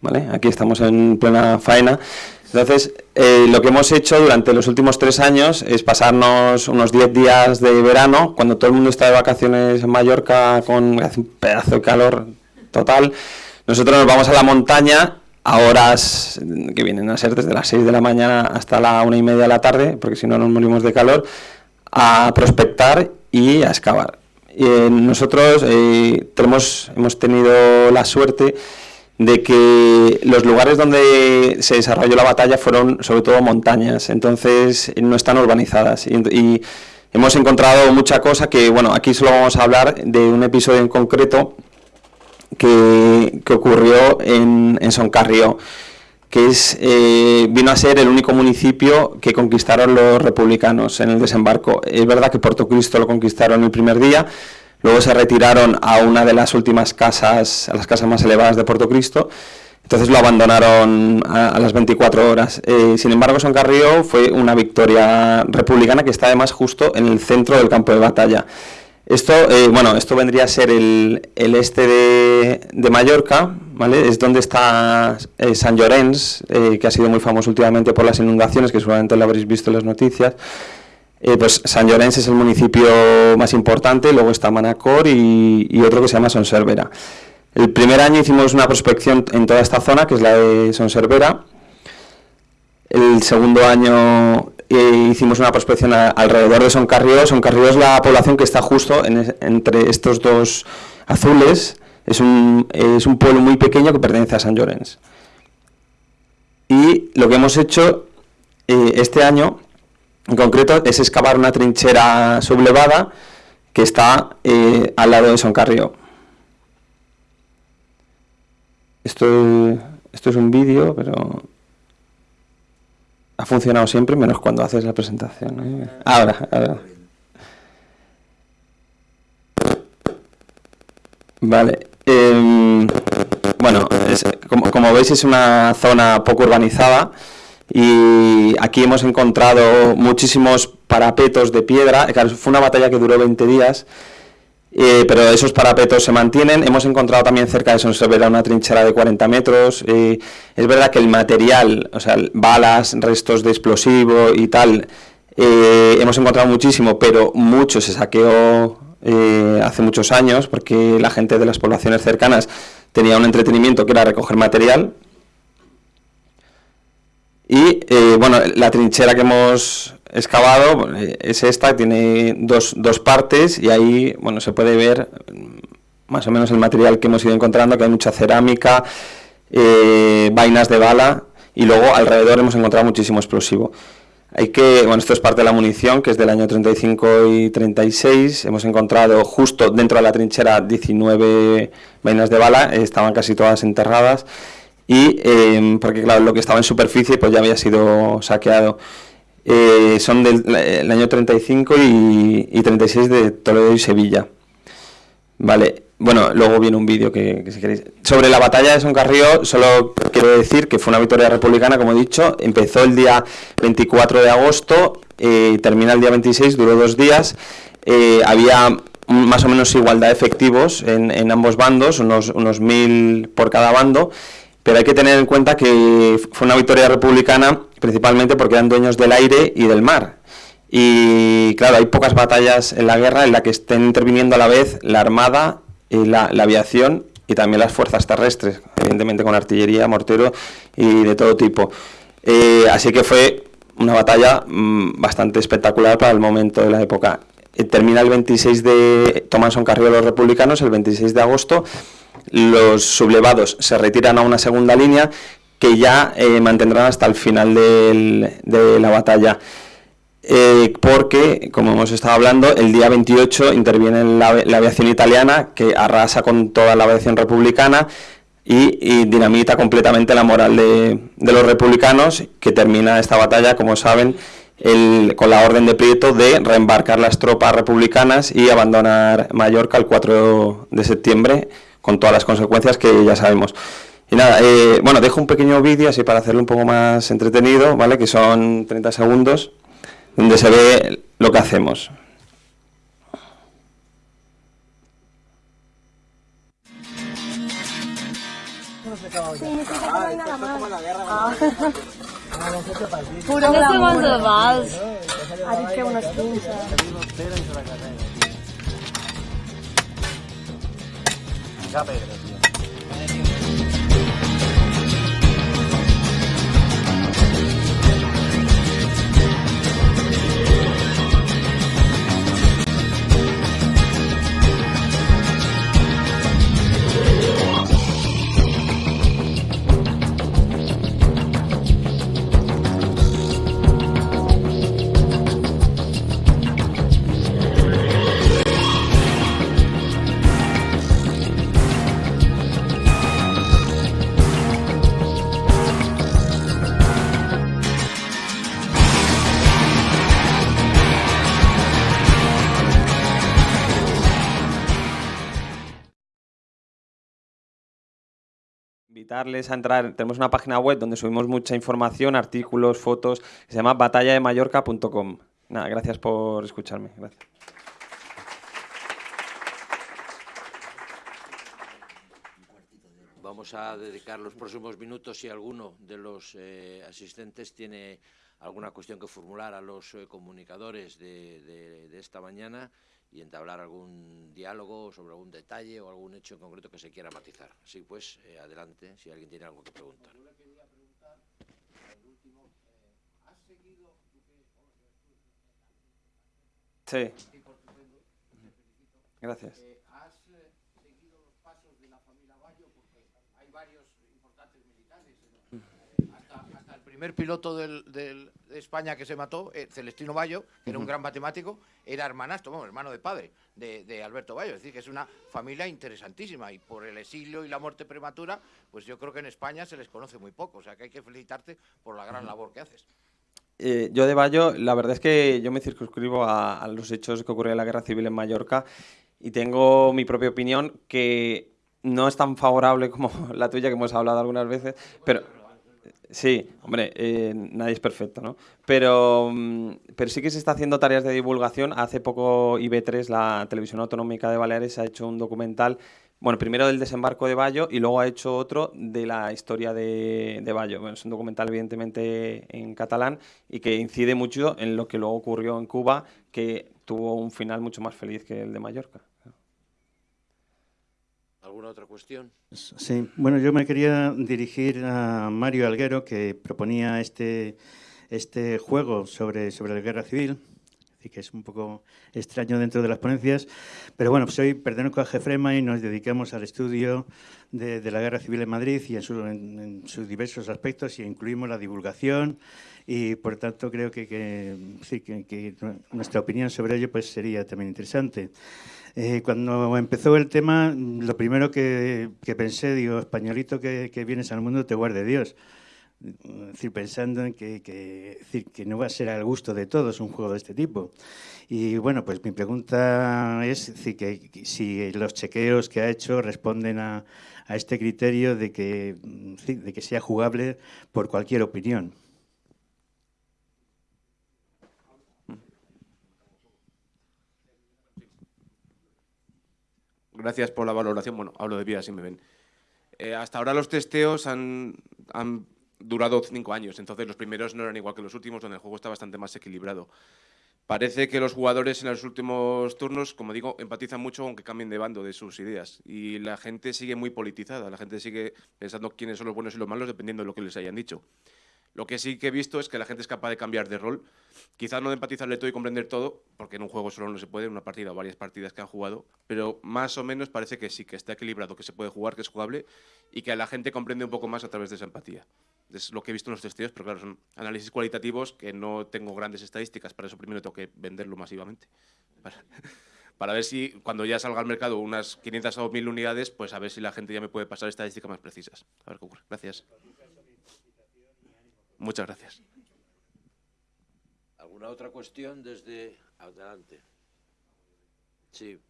¿vale? Aquí estamos en plena faena, entonces, eh, lo que hemos hecho durante los últimos tres años es pasarnos unos 10 días de verano, cuando todo el mundo está de vacaciones en Mallorca con un pedazo de calor total. Nosotros nos vamos a la montaña a horas que vienen a ser desde las 6 de la mañana hasta la una y media de la tarde, porque si no nos morimos de calor, a prospectar y a excavar. Eh, nosotros eh, tenemos, hemos tenido la suerte de que los lugares donde se desarrolló la batalla fueron sobre todo montañas, entonces no están urbanizadas. Y, hemos encontrado mucha cosa que, bueno, aquí solo vamos a hablar de un episodio en concreto que, ocurrió en, en Soncarrió, que es, eh, vino a ser el único municipio que conquistaron los republicanos en el desembarco. Es verdad que Puerto Cristo lo conquistaron el primer día, Luego se retiraron a una de las últimas casas, a las casas más elevadas de Puerto Cristo, entonces lo abandonaron a, las 24 horas. Eh, sin embargo, Son Carrillo fue una victoria republicana que está además justo en el centro del campo de batalla. Esto, eh, bueno, esto vendría a ser el, este de, Mallorca, ¿vale? Es donde está eh, San Llorenç, que ha sido muy famoso últimamente por las inundaciones, que seguramente lo habréis visto en las noticias. Eh, pues San Llorenç es el municipio más importante, luego está Manacor y, otro que se llama Sonservera. El primer año hicimos una prospección en toda esta zona, que es la de Sonservera. El segundo año eh, hicimos una prospección alrededor de Soncarrió. Soncarrió es la población que está justo entre estos dos azules. Es un, es un pueblo muy pequeño que pertenece a San Llorenç. Y lo que hemos hecho eh, este año en concreto es excavar una trinchera sublevada que está eh, al lado de Son Carrió. Esto, esto es un vídeo, pero ha funcionado siempre, menos cuando haces la presentación. ¿eh? Ahora, ahora. Vale. Em, bueno, como, como veis es una zona poco urbanizada y aquí hemos encontrado muchísimos parapetos de piedra, fue una batalla que duró 20 días, eh, pero esos parapetos se mantienen. Hemos encontrado también cerca de Sonsevera una trinchera de 40 metros. Eh, es verdad que el material, o sea, balas, restos de explosivo y tal, eh, hemos encontrado muchísimo, pero mucho se saqueó hace muchos años porque la gente de las poblaciones cercanas tenía un entretenimiento que era recoger material y eh, bueno, la trinchera que hemos excavado eh, es esta, tiene dos, dos, partes y ahí bueno, se puede ver mm, más o menos el material que hemos ido encontrando, que hay mucha cerámica, eh, vainas de bala y luego alrededor hemos encontrado muchísimo explosivo. Hay que, bueno, esto es parte de la munición, que es del año 35 y 36. Hemos encontrado justo dentro de la trinchera 19 vainas de bala, estaban casi todas enterradas. Y em, porque claro, lo que estaba en superficie pues ya había sido saqueado. Eh, son del año 35 y, y, 36 de Toledo y Sevilla. Vale, bueno, luego viene un vídeo que, si queréis. Sobre la batalla de Soncarrío, solo quiero decir que fue una victoria republicana, como he dicho, empezó el día 24 de agosto, eh, termina el día 26, duró dos días, eh, había más o menos igualdad de efectivos en, en ambos bandos, unos, unos mil por cada bando, pero hay que tener en cuenta que fue una victoria republicana principalmente porque eran dueños del aire y del mar. Y claro, hay pocas batallas en la guerra en la que estén interviniendo a la vez la armada, y la, aviación y también las fuerzas terrestres, evidentemente con artillería, mortero y de todo tipo. Eh, así que fue una batalla mm, bastante espectacular para el momento de la época. Eh, termina el 26 de... Toman son carrera los republicanos el 26 de agosto los sublevados se retiran a una segunda línea que ya eh, mantendrán hasta el final de la batalla. Eh, porque, como hemos estado hablando, el día 28 interviene la, aviación italiana que arrasa con toda la aviación republicana y, dinamita completamente la moral de, los republicanos, que termina esta batalla, como saben, con la orden de Prieto de reembarcar las tropas republicanas y abandonar Mallorca el 4 de septiembre con todas las consecuencias que ya sabemos. Y nada, eh, bueno, dejo un pequeño vídeo así para hacerlo un poco más entretenido, ¿vale? Que son 30 segundos, donde se ve lo que hacemos. Ya Pedro. Invitarles a entrar, tenemos una página web donde subimos mucha información, artículos, fotos, se llama batallademayorca.com. Nada, gracias por escucharme. Gracias. Vamos a dedicar los próximos minutos si alguno de los eh, asistentes tiene alguna cuestión que formular a los eh, comunicadores de esta mañana y entablar algún diálogo sobre algún detalle o algún hecho en concreto que se quiera matizar. Así pues, eh, adelante, si alguien tiene algo que preguntar. Sí. Gracias. Eh, ¿Has seguido los pasos de la familia Bayo? Porque hay varios importantes militares. Hasta, hasta el primer piloto del, del, de España que se mató, eh, Celestino Bayo, que era un gran matemático, era hermanastro, bueno, hermano de padre de, Alberto Bayo. Es decir, que es una familia interesantísima y por el exilio y la muerte prematura, pues yo creo que en España se les conoce muy poco. O sea, que hay que felicitarte por la gran labor que haces. Eh, yo de Bayo, la verdad es que yo me circunscribo a, los hechos que ocurrieron en la Guerra Civil en Mallorca y tengo mi propia opinión que no es tan favorable como *laughs* la tuya que hemos hablado algunas veces, pero... Sí, hombre, eh, nadie es perfecto, ¿no? Pero, mm, pero sí que se está haciendo tareas de divulgación. Hace poco IB3, la televisión autonómica de Baleares, ha hecho un documental, bueno, primero del desembarco de Bayo y luego ha hecho otro de la historia de, Bayo. Bueno, es un documental evidentemente en catalán y que incide mucho en lo que luego ocurrió en Cuba, que tuvo un final mucho más feliz que el de Mallorca. ¿Alguna otra cuestión? Sí, bueno, yo me quería dirigir a Mario Alguero, que proponía este, este juego sobre, sobre la guerra civil. Así que es un poco extraño dentro de las ponencias. Pero bueno, soy pertenezco a Jefrema y nos dedicamos al estudio de, la guerra civil en Madrid y en, sus diversos aspectos y incluimos la divulgación y por tanto creo que, que, nuestra opinión sobre ello pues sería también interesante. Eh, cuando empezó el tema, lo primero que, pensé, digo, españolito que, que vienes al mundo, te guarde Dios pensando en que, decir, que no va a ser al gusto de todos un juego de este tipo. Y bueno, pues mi pregunta es decir, que, si los chequeos que ha hecho responden a, a este criterio de que, de que sea jugable por cualquier opinión. Gracias por la valoración. Bueno, hablo de vida, si me ven. Eh, hasta ahora los testeos han durado cinco años, entonces los primeros no eran igual que los últimos, donde el juego está bastante más equilibrado. Parece que los jugadores en los últimos turnos, como digo, empatizan mucho aunque cambien de bando de sus ideas. Y la gente sigue muy politizada, la gente sigue pensando quiénes son los buenos y los malos dependiendo de lo que les hayan dicho. Lo que sí que he visto es que la gente es capaz de cambiar de rol. Quizás no de empatizarle todo y comprender todo, porque en un juego solo no se puede, en una partida o varias partidas que han jugado, pero más o menos parece que sí, que está equilibrado, que se puede jugar, que es jugable y que la gente comprende un poco más a través de esa empatía. Es lo que he visto en los testigos, pero claro, son análisis cualitativos que no tengo grandes estadísticas, para eso primero tengo que venderlo masivamente. Para, *laughs* ver si cuando ya salga al mercado unas 500 o 1000 unidades, pues a ver si la gente ya me puede pasar estadísticas más precisas. A ver qué ocurre. Gracias. Muchas gracias. ¿Alguna otra cuestión desde adelante? Sí.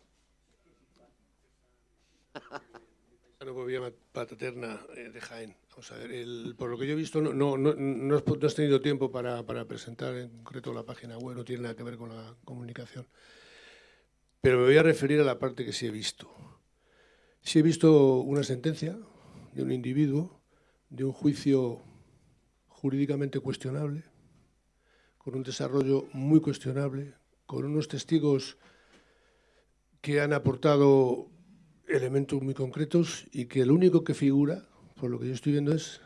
*laughs* Vía Pataterna eh, de Jaén. Vamos a ver, por lo que yo he visto, no, no, no, no, has, tenido tiempo para, para, presentar en concreto la página web, no tiene nada que ver con la comunicación. Pero me voy a referir a la parte que sí he visto. Sí he visto una sentencia de un individuo, de un juicio jurídicamente cuestionable, con un desarrollo muy cuestionable, con unos testigos que han aportado elementos muy concretos y que lo único que figura, por lo que yo estoy viendo, es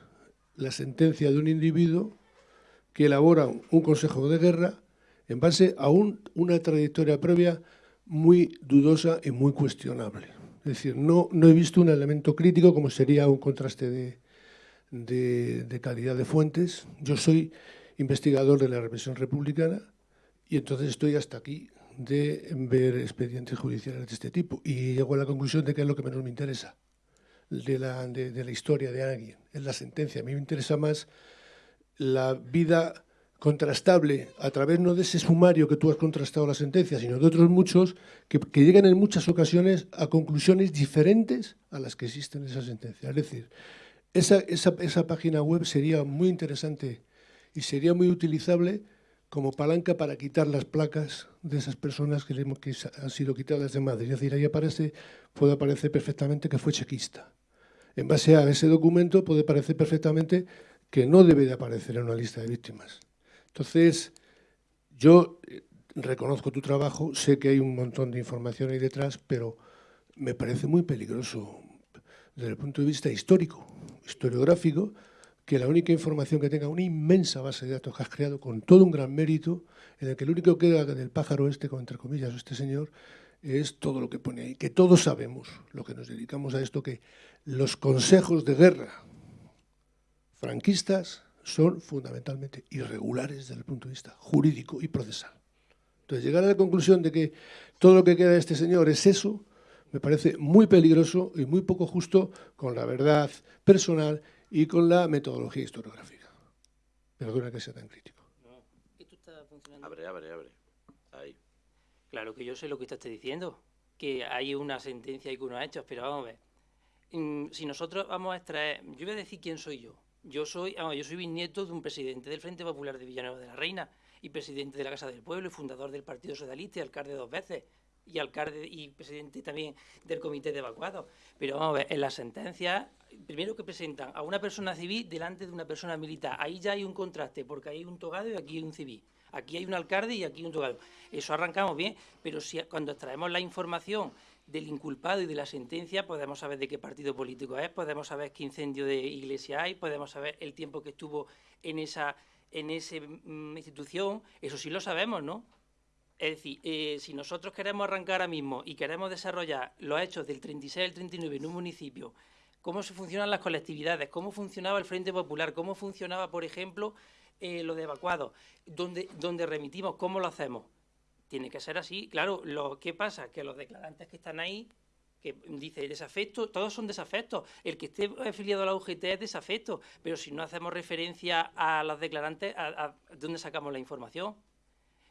la sentencia de un individuo que elabora un consejo de guerra en base a una trayectoria previa muy dudosa y muy cuestionable. Es decir, no, no he visto un elemento crítico como sería un contraste de, de calidad de fuentes. Yo soy investigador de la represión republicana y entonces estoy hasta aquí de ver expedientes judiciales de este tipo y llego a la conclusión de que es lo que menos me interesa de la, de, la historia de alguien, es la sentencia. A mí me interesa más la vida contrastable a través no de ese sumario que tú has contrastado la sentencia, sino de otros muchos que, que, llegan en muchas ocasiones a conclusiones diferentes a las que existen en esa sentencia. Es decir, esa, esa, esa página web sería muy interesante y sería muy utilizable como palanca para quitar las placas de esas personas que, que han sido quitadas de Madrid. Es decir, ahí aparece, puede aparecer perfectamente que fue chequista. En base a ese documento puede parecer perfectamente que no debe de aparecer en una lista de víctimas. Entonces, yo eh, reconozco tu trabajo, sé que hay un montón de información ahí detrás, pero me parece muy peligroso desde el punto de vista histórico, historiográfico, que la única información que tenga una inmensa base de datos que has creado con todo un gran mérito, en el que lo único que queda del pájaro este, entre comillas, este señor, es todo lo que pone ahí, que todos sabemos, lo que nos dedicamos a esto, que los consejos de guerra franquistas son fundamentalmente irregulares desde el punto de vista jurídico y procesal. Entonces, llegar a la conclusión de que todo lo que queda de este señor es eso, me parece muy peligroso y muy poco justo con la verdad personal y con la metodología historiográfica. Perdona que sea tan crítico. Abre, abre, abre. Ahí. Claro que yo sé lo que estás diciendo, que hay una sentencia y que uno ha hecho, pero vamos a ver. Mm, si nosotros vamos a extraer, yo voy a decir quién soy yo. Yo soy, vamos, yo soy bisnieto de un presidente del Frente Popular de Villanueva de la Reina y presidente de la Casa del Pueblo y fundador del Partido Socialista y alcalde dos veces y alcalde y presidente también del comité de evacuados. Pero vamos a ver, en la sentencia, primero que presentan a una persona civil delante de una persona militar. Ahí ya hay un contraste, porque hay un togado y aquí hay un civil. Aquí hay un alcalde y aquí hay un togado. Eso arrancamos bien, pero si cuando extraemos la información del inculpado y de la sentencia, podemos saber de qué partido político es, podemos saber qué incendio de iglesia hay, podemos saber el tiempo que estuvo en esa en esa mm, institución, eso sí lo sabemos, ¿no? Es decir, eh, si nosotros queremos arrancar ahora mismo y queremos desarrollar los hechos del 36 al 39 en un municipio, cómo se funcionan las colectividades, cómo funcionaba el Frente Popular, cómo funcionaba, por ejemplo, eh, lo de evacuados, dónde, dónde remitimos, cómo lo hacemos. Tiene que ser así. Claro, lo que pasa que los declarantes que están ahí que dice desafecto, todos son desafectos. El que esté afiliado a la UGT es desafecto, pero si no hacemos referencia a los declarantes, ¿a, dónde sacamos la información?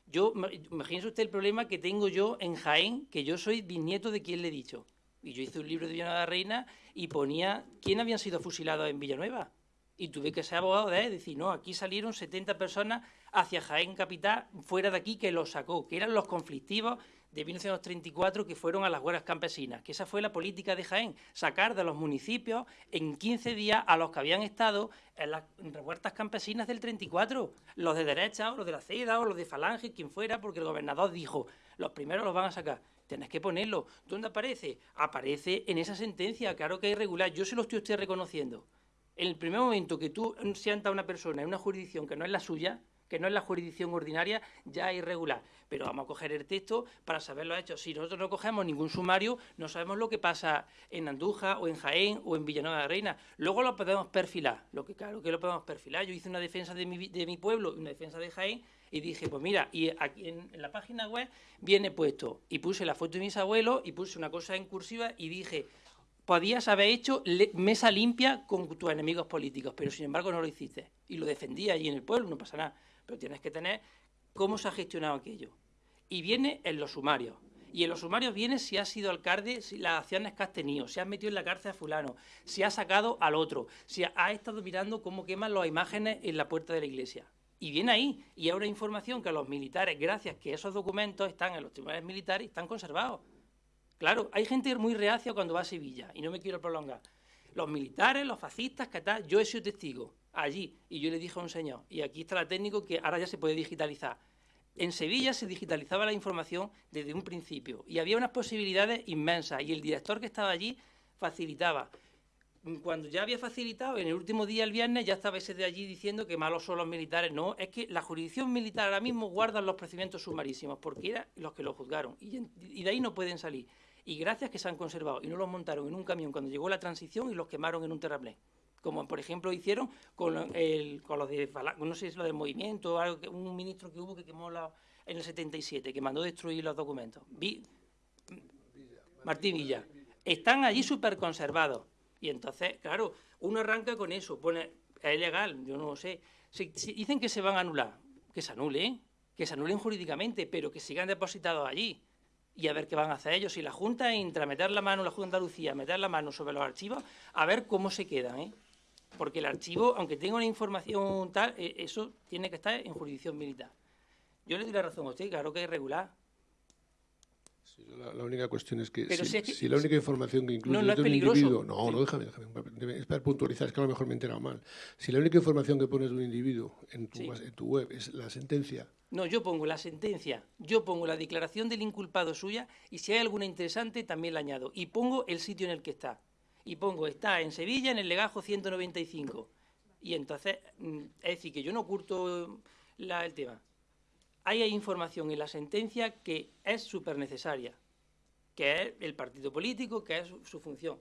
Yo, imagínese usted el problema que tengo yo en Jaén, que yo soy bisnieto de quien le he dicho. Y yo hice un libro de Villanueva Reina y ponía quién habían sido fusilados en Villanueva. Y tuve que ser abogado de él, decir, no, aquí salieron 70 personas hacia Jaén Capital, fuera de aquí, que los sacó, que eran los conflictivos de 1934 que fueron a las huelgas campesinas, que esa fue la política de Jaén, sacar de los municipios en 15 días a los que habían estado en las revueltas campesinas del 34, los de derecha o los de la CEDA o los de Falange, quien fuera, porque el gobernador dijo, los primeros los van a sacar. Tienes que ponerlo. ¿Dónde aparece? Aparece en esa sentencia, claro que es irregular. Yo se lo estoy usted reconociendo. En el primer momento que tú sientas a una persona en una jurisdicción que no es la suya, que no es la jurisdicción ordinaria, ya irregular. Pero vamos a coger el texto para saber los hechos. Si nosotros no cogemos ningún sumario, no sabemos lo que pasa en Andújar o en Jaén o en Villanueva de Reina. Luego lo podemos perfilar, lo que claro que lo podemos perfilar. Yo hice una defensa de mi, de mi pueblo y una defensa de Jaén y dije, pues mira, y aquí en, la página web viene puesto, y puse la foto de mis abuelos y puse una cosa en cursiva y dije, podías haber hecho mesa limpia con tus enemigos políticos, pero sin embargo no lo hiciste. Y lo defendí allí en el pueblo, no pasa nada pero tienes que tener cómo se ha gestionado aquello. Y viene en los sumarios. Y en los sumarios viene si has sido alcalde, si las acciones que has tenido, si has metido en la cárcel a fulano, si has sacado al otro, si has estado mirando cómo queman las imágenes en la puerta de la iglesia. Y viene ahí, y una información que los militares, gracias que esos documentos están en los tribunales militares, están conservados. Claro, hay gente muy reacia cuando va a Sevilla, y no me quiero prolongar. Los militares, los fascistas, que tal, yo he sido testigo allí. Y yo le dije a un señor, y aquí está la técnico que ahora ya se puede digitalizar. En Sevilla se digitalizaba la información desde un principio y había unas posibilidades inmensas y el director que estaba allí facilitaba. Cuando ya había facilitado, en el último día, el viernes, ya estaba ese de allí diciendo que malos son los militares. No, es que la jurisdicción militar ahora mismo guarda los procedimientos sumarísimos, porque eran los que lo juzgaron, y, y de ahí no pueden salir. Y gracias que se han conservado, y no los montaron en un camión cuando llegó la transición y los quemaron en un terraplén como por ejemplo hicieron con, el, con los de, no sé si es lo del movimiento, algo un ministro que hubo que quemó en el 77, que mandó destruir los documentos. Vi, Martín Villa. Están allí súper conservados. Y entonces, claro, uno arranca con eso, pone, es ilegal, yo no lo sé. Si, dicen que se van a anular, que se anulen, que se anulen jurídicamente, pero que sigan depositados allí. Y a ver qué van a hacer ellos. Si la Junta entra, meter la mano, la Junta de Andalucía, meter la mano sobre los archivos, a ver cómo se quedan, ¿eh? Porque el archivo, aunque tenga una información tal, eh, eso tiene que estar en jurisdicción militar. Yo le doy la razón a usted, claro que es regular. la, única cuestión es que, si, la única información que incluye no, un individuo... No, no, déjame, déjame, es para puntualizar, es que a lo mejor me he enterado mal. Si la única información que pones de un individuo en tu, en tu web es la sentencia... No, yo pongo la sentencia, yo pongo la declaración del inculpado suya y si hay alguna interesante también la añado. Y pongo el sitio en el que está y pongo está en Sevilla en el legajo 195. Y entonces, mm, es decir, que yo no oculto el tema. Hay información en la sentencia que es súper necesaria, que es el partido político, que es su, función.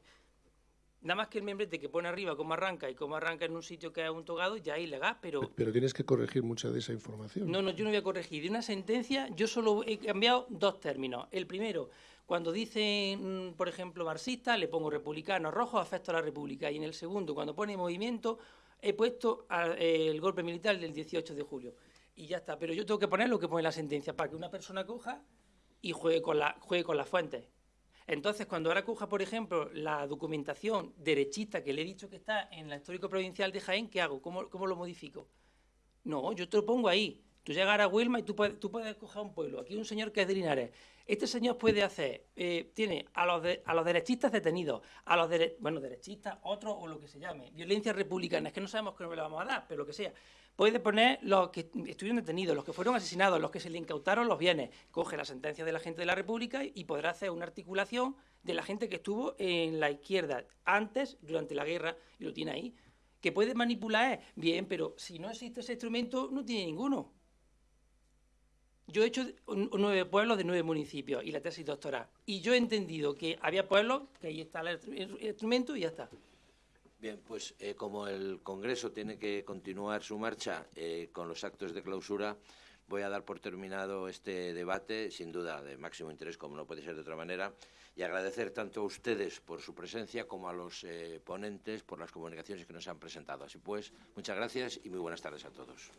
Nada más que el membrete que pone arriba cómo arranca y cómo arranca en un sitio que es un togado, ya es ilegal, pero... Pero tienes que corregir mucha de esa información. No, no, yo no voy a corregir. De una sentencia yo solo he cambiado dos términos. El primero, cuando dicen, mm, por ejemplo, marxista, le pongo republicano rojo, afecto a la república. Y en el segundo, cuando pone movimiento, he puesto el golpe militar del 18 de julio. Y ya está. Pero yo tengo que poner lo que pone la sentencia para que una persona coja y juegue con, la, juegue las fuentes. Entonces, cuando ahora coja, por ejemplo, la documentación derechista que le he dicho que está en la histórico provincial de Jaén, ¿qué hago? ¿Cómo, cómo lo modifico? No, yo te lo pongo ahí. Tú llegas a Huelma y tú puedes, tú puedes coger un pueblo. Aquí hay un señor que es de Linares. Este señor puede hacer, eh, tiene a los, a los derechistas detenidos, a los bueno, derechistas, otros o lo que se llame, violencia republicana, es que no sabemos qué nombre le vamos a dar, pero lo que sea. Puede poner los que estuvieron detenidos, los que fueron asesinados, los que se le incautaron los bienes. Coge la sentencia de la gente de la República y podrá hacer una articulación de la gente que estuvo en la izquierda antes, durante la guerra, y lo tiene ahí. Que puede manipular, bien, pero si no existe ese instrumento, no tiene ninguno. Yo he hecho nueve pueblos de nueve municipios y la tesis doctoral. Y yo he entendido que había pueblos, que ahí está el instrumento y ya está. Bien, pues eh, como el Congreso tiene que continuar su marcha eh, con los actos de clausura, voy a dar por terminado este debate, sin duda de máximo interés, como no puede ser de otra manera, y agradecer tanto a ustedes por su presencia como a los eh, ponentes por las comunicaciones que nos han presentado. Así pues, muchas gracias y muy buenas tardes a todos.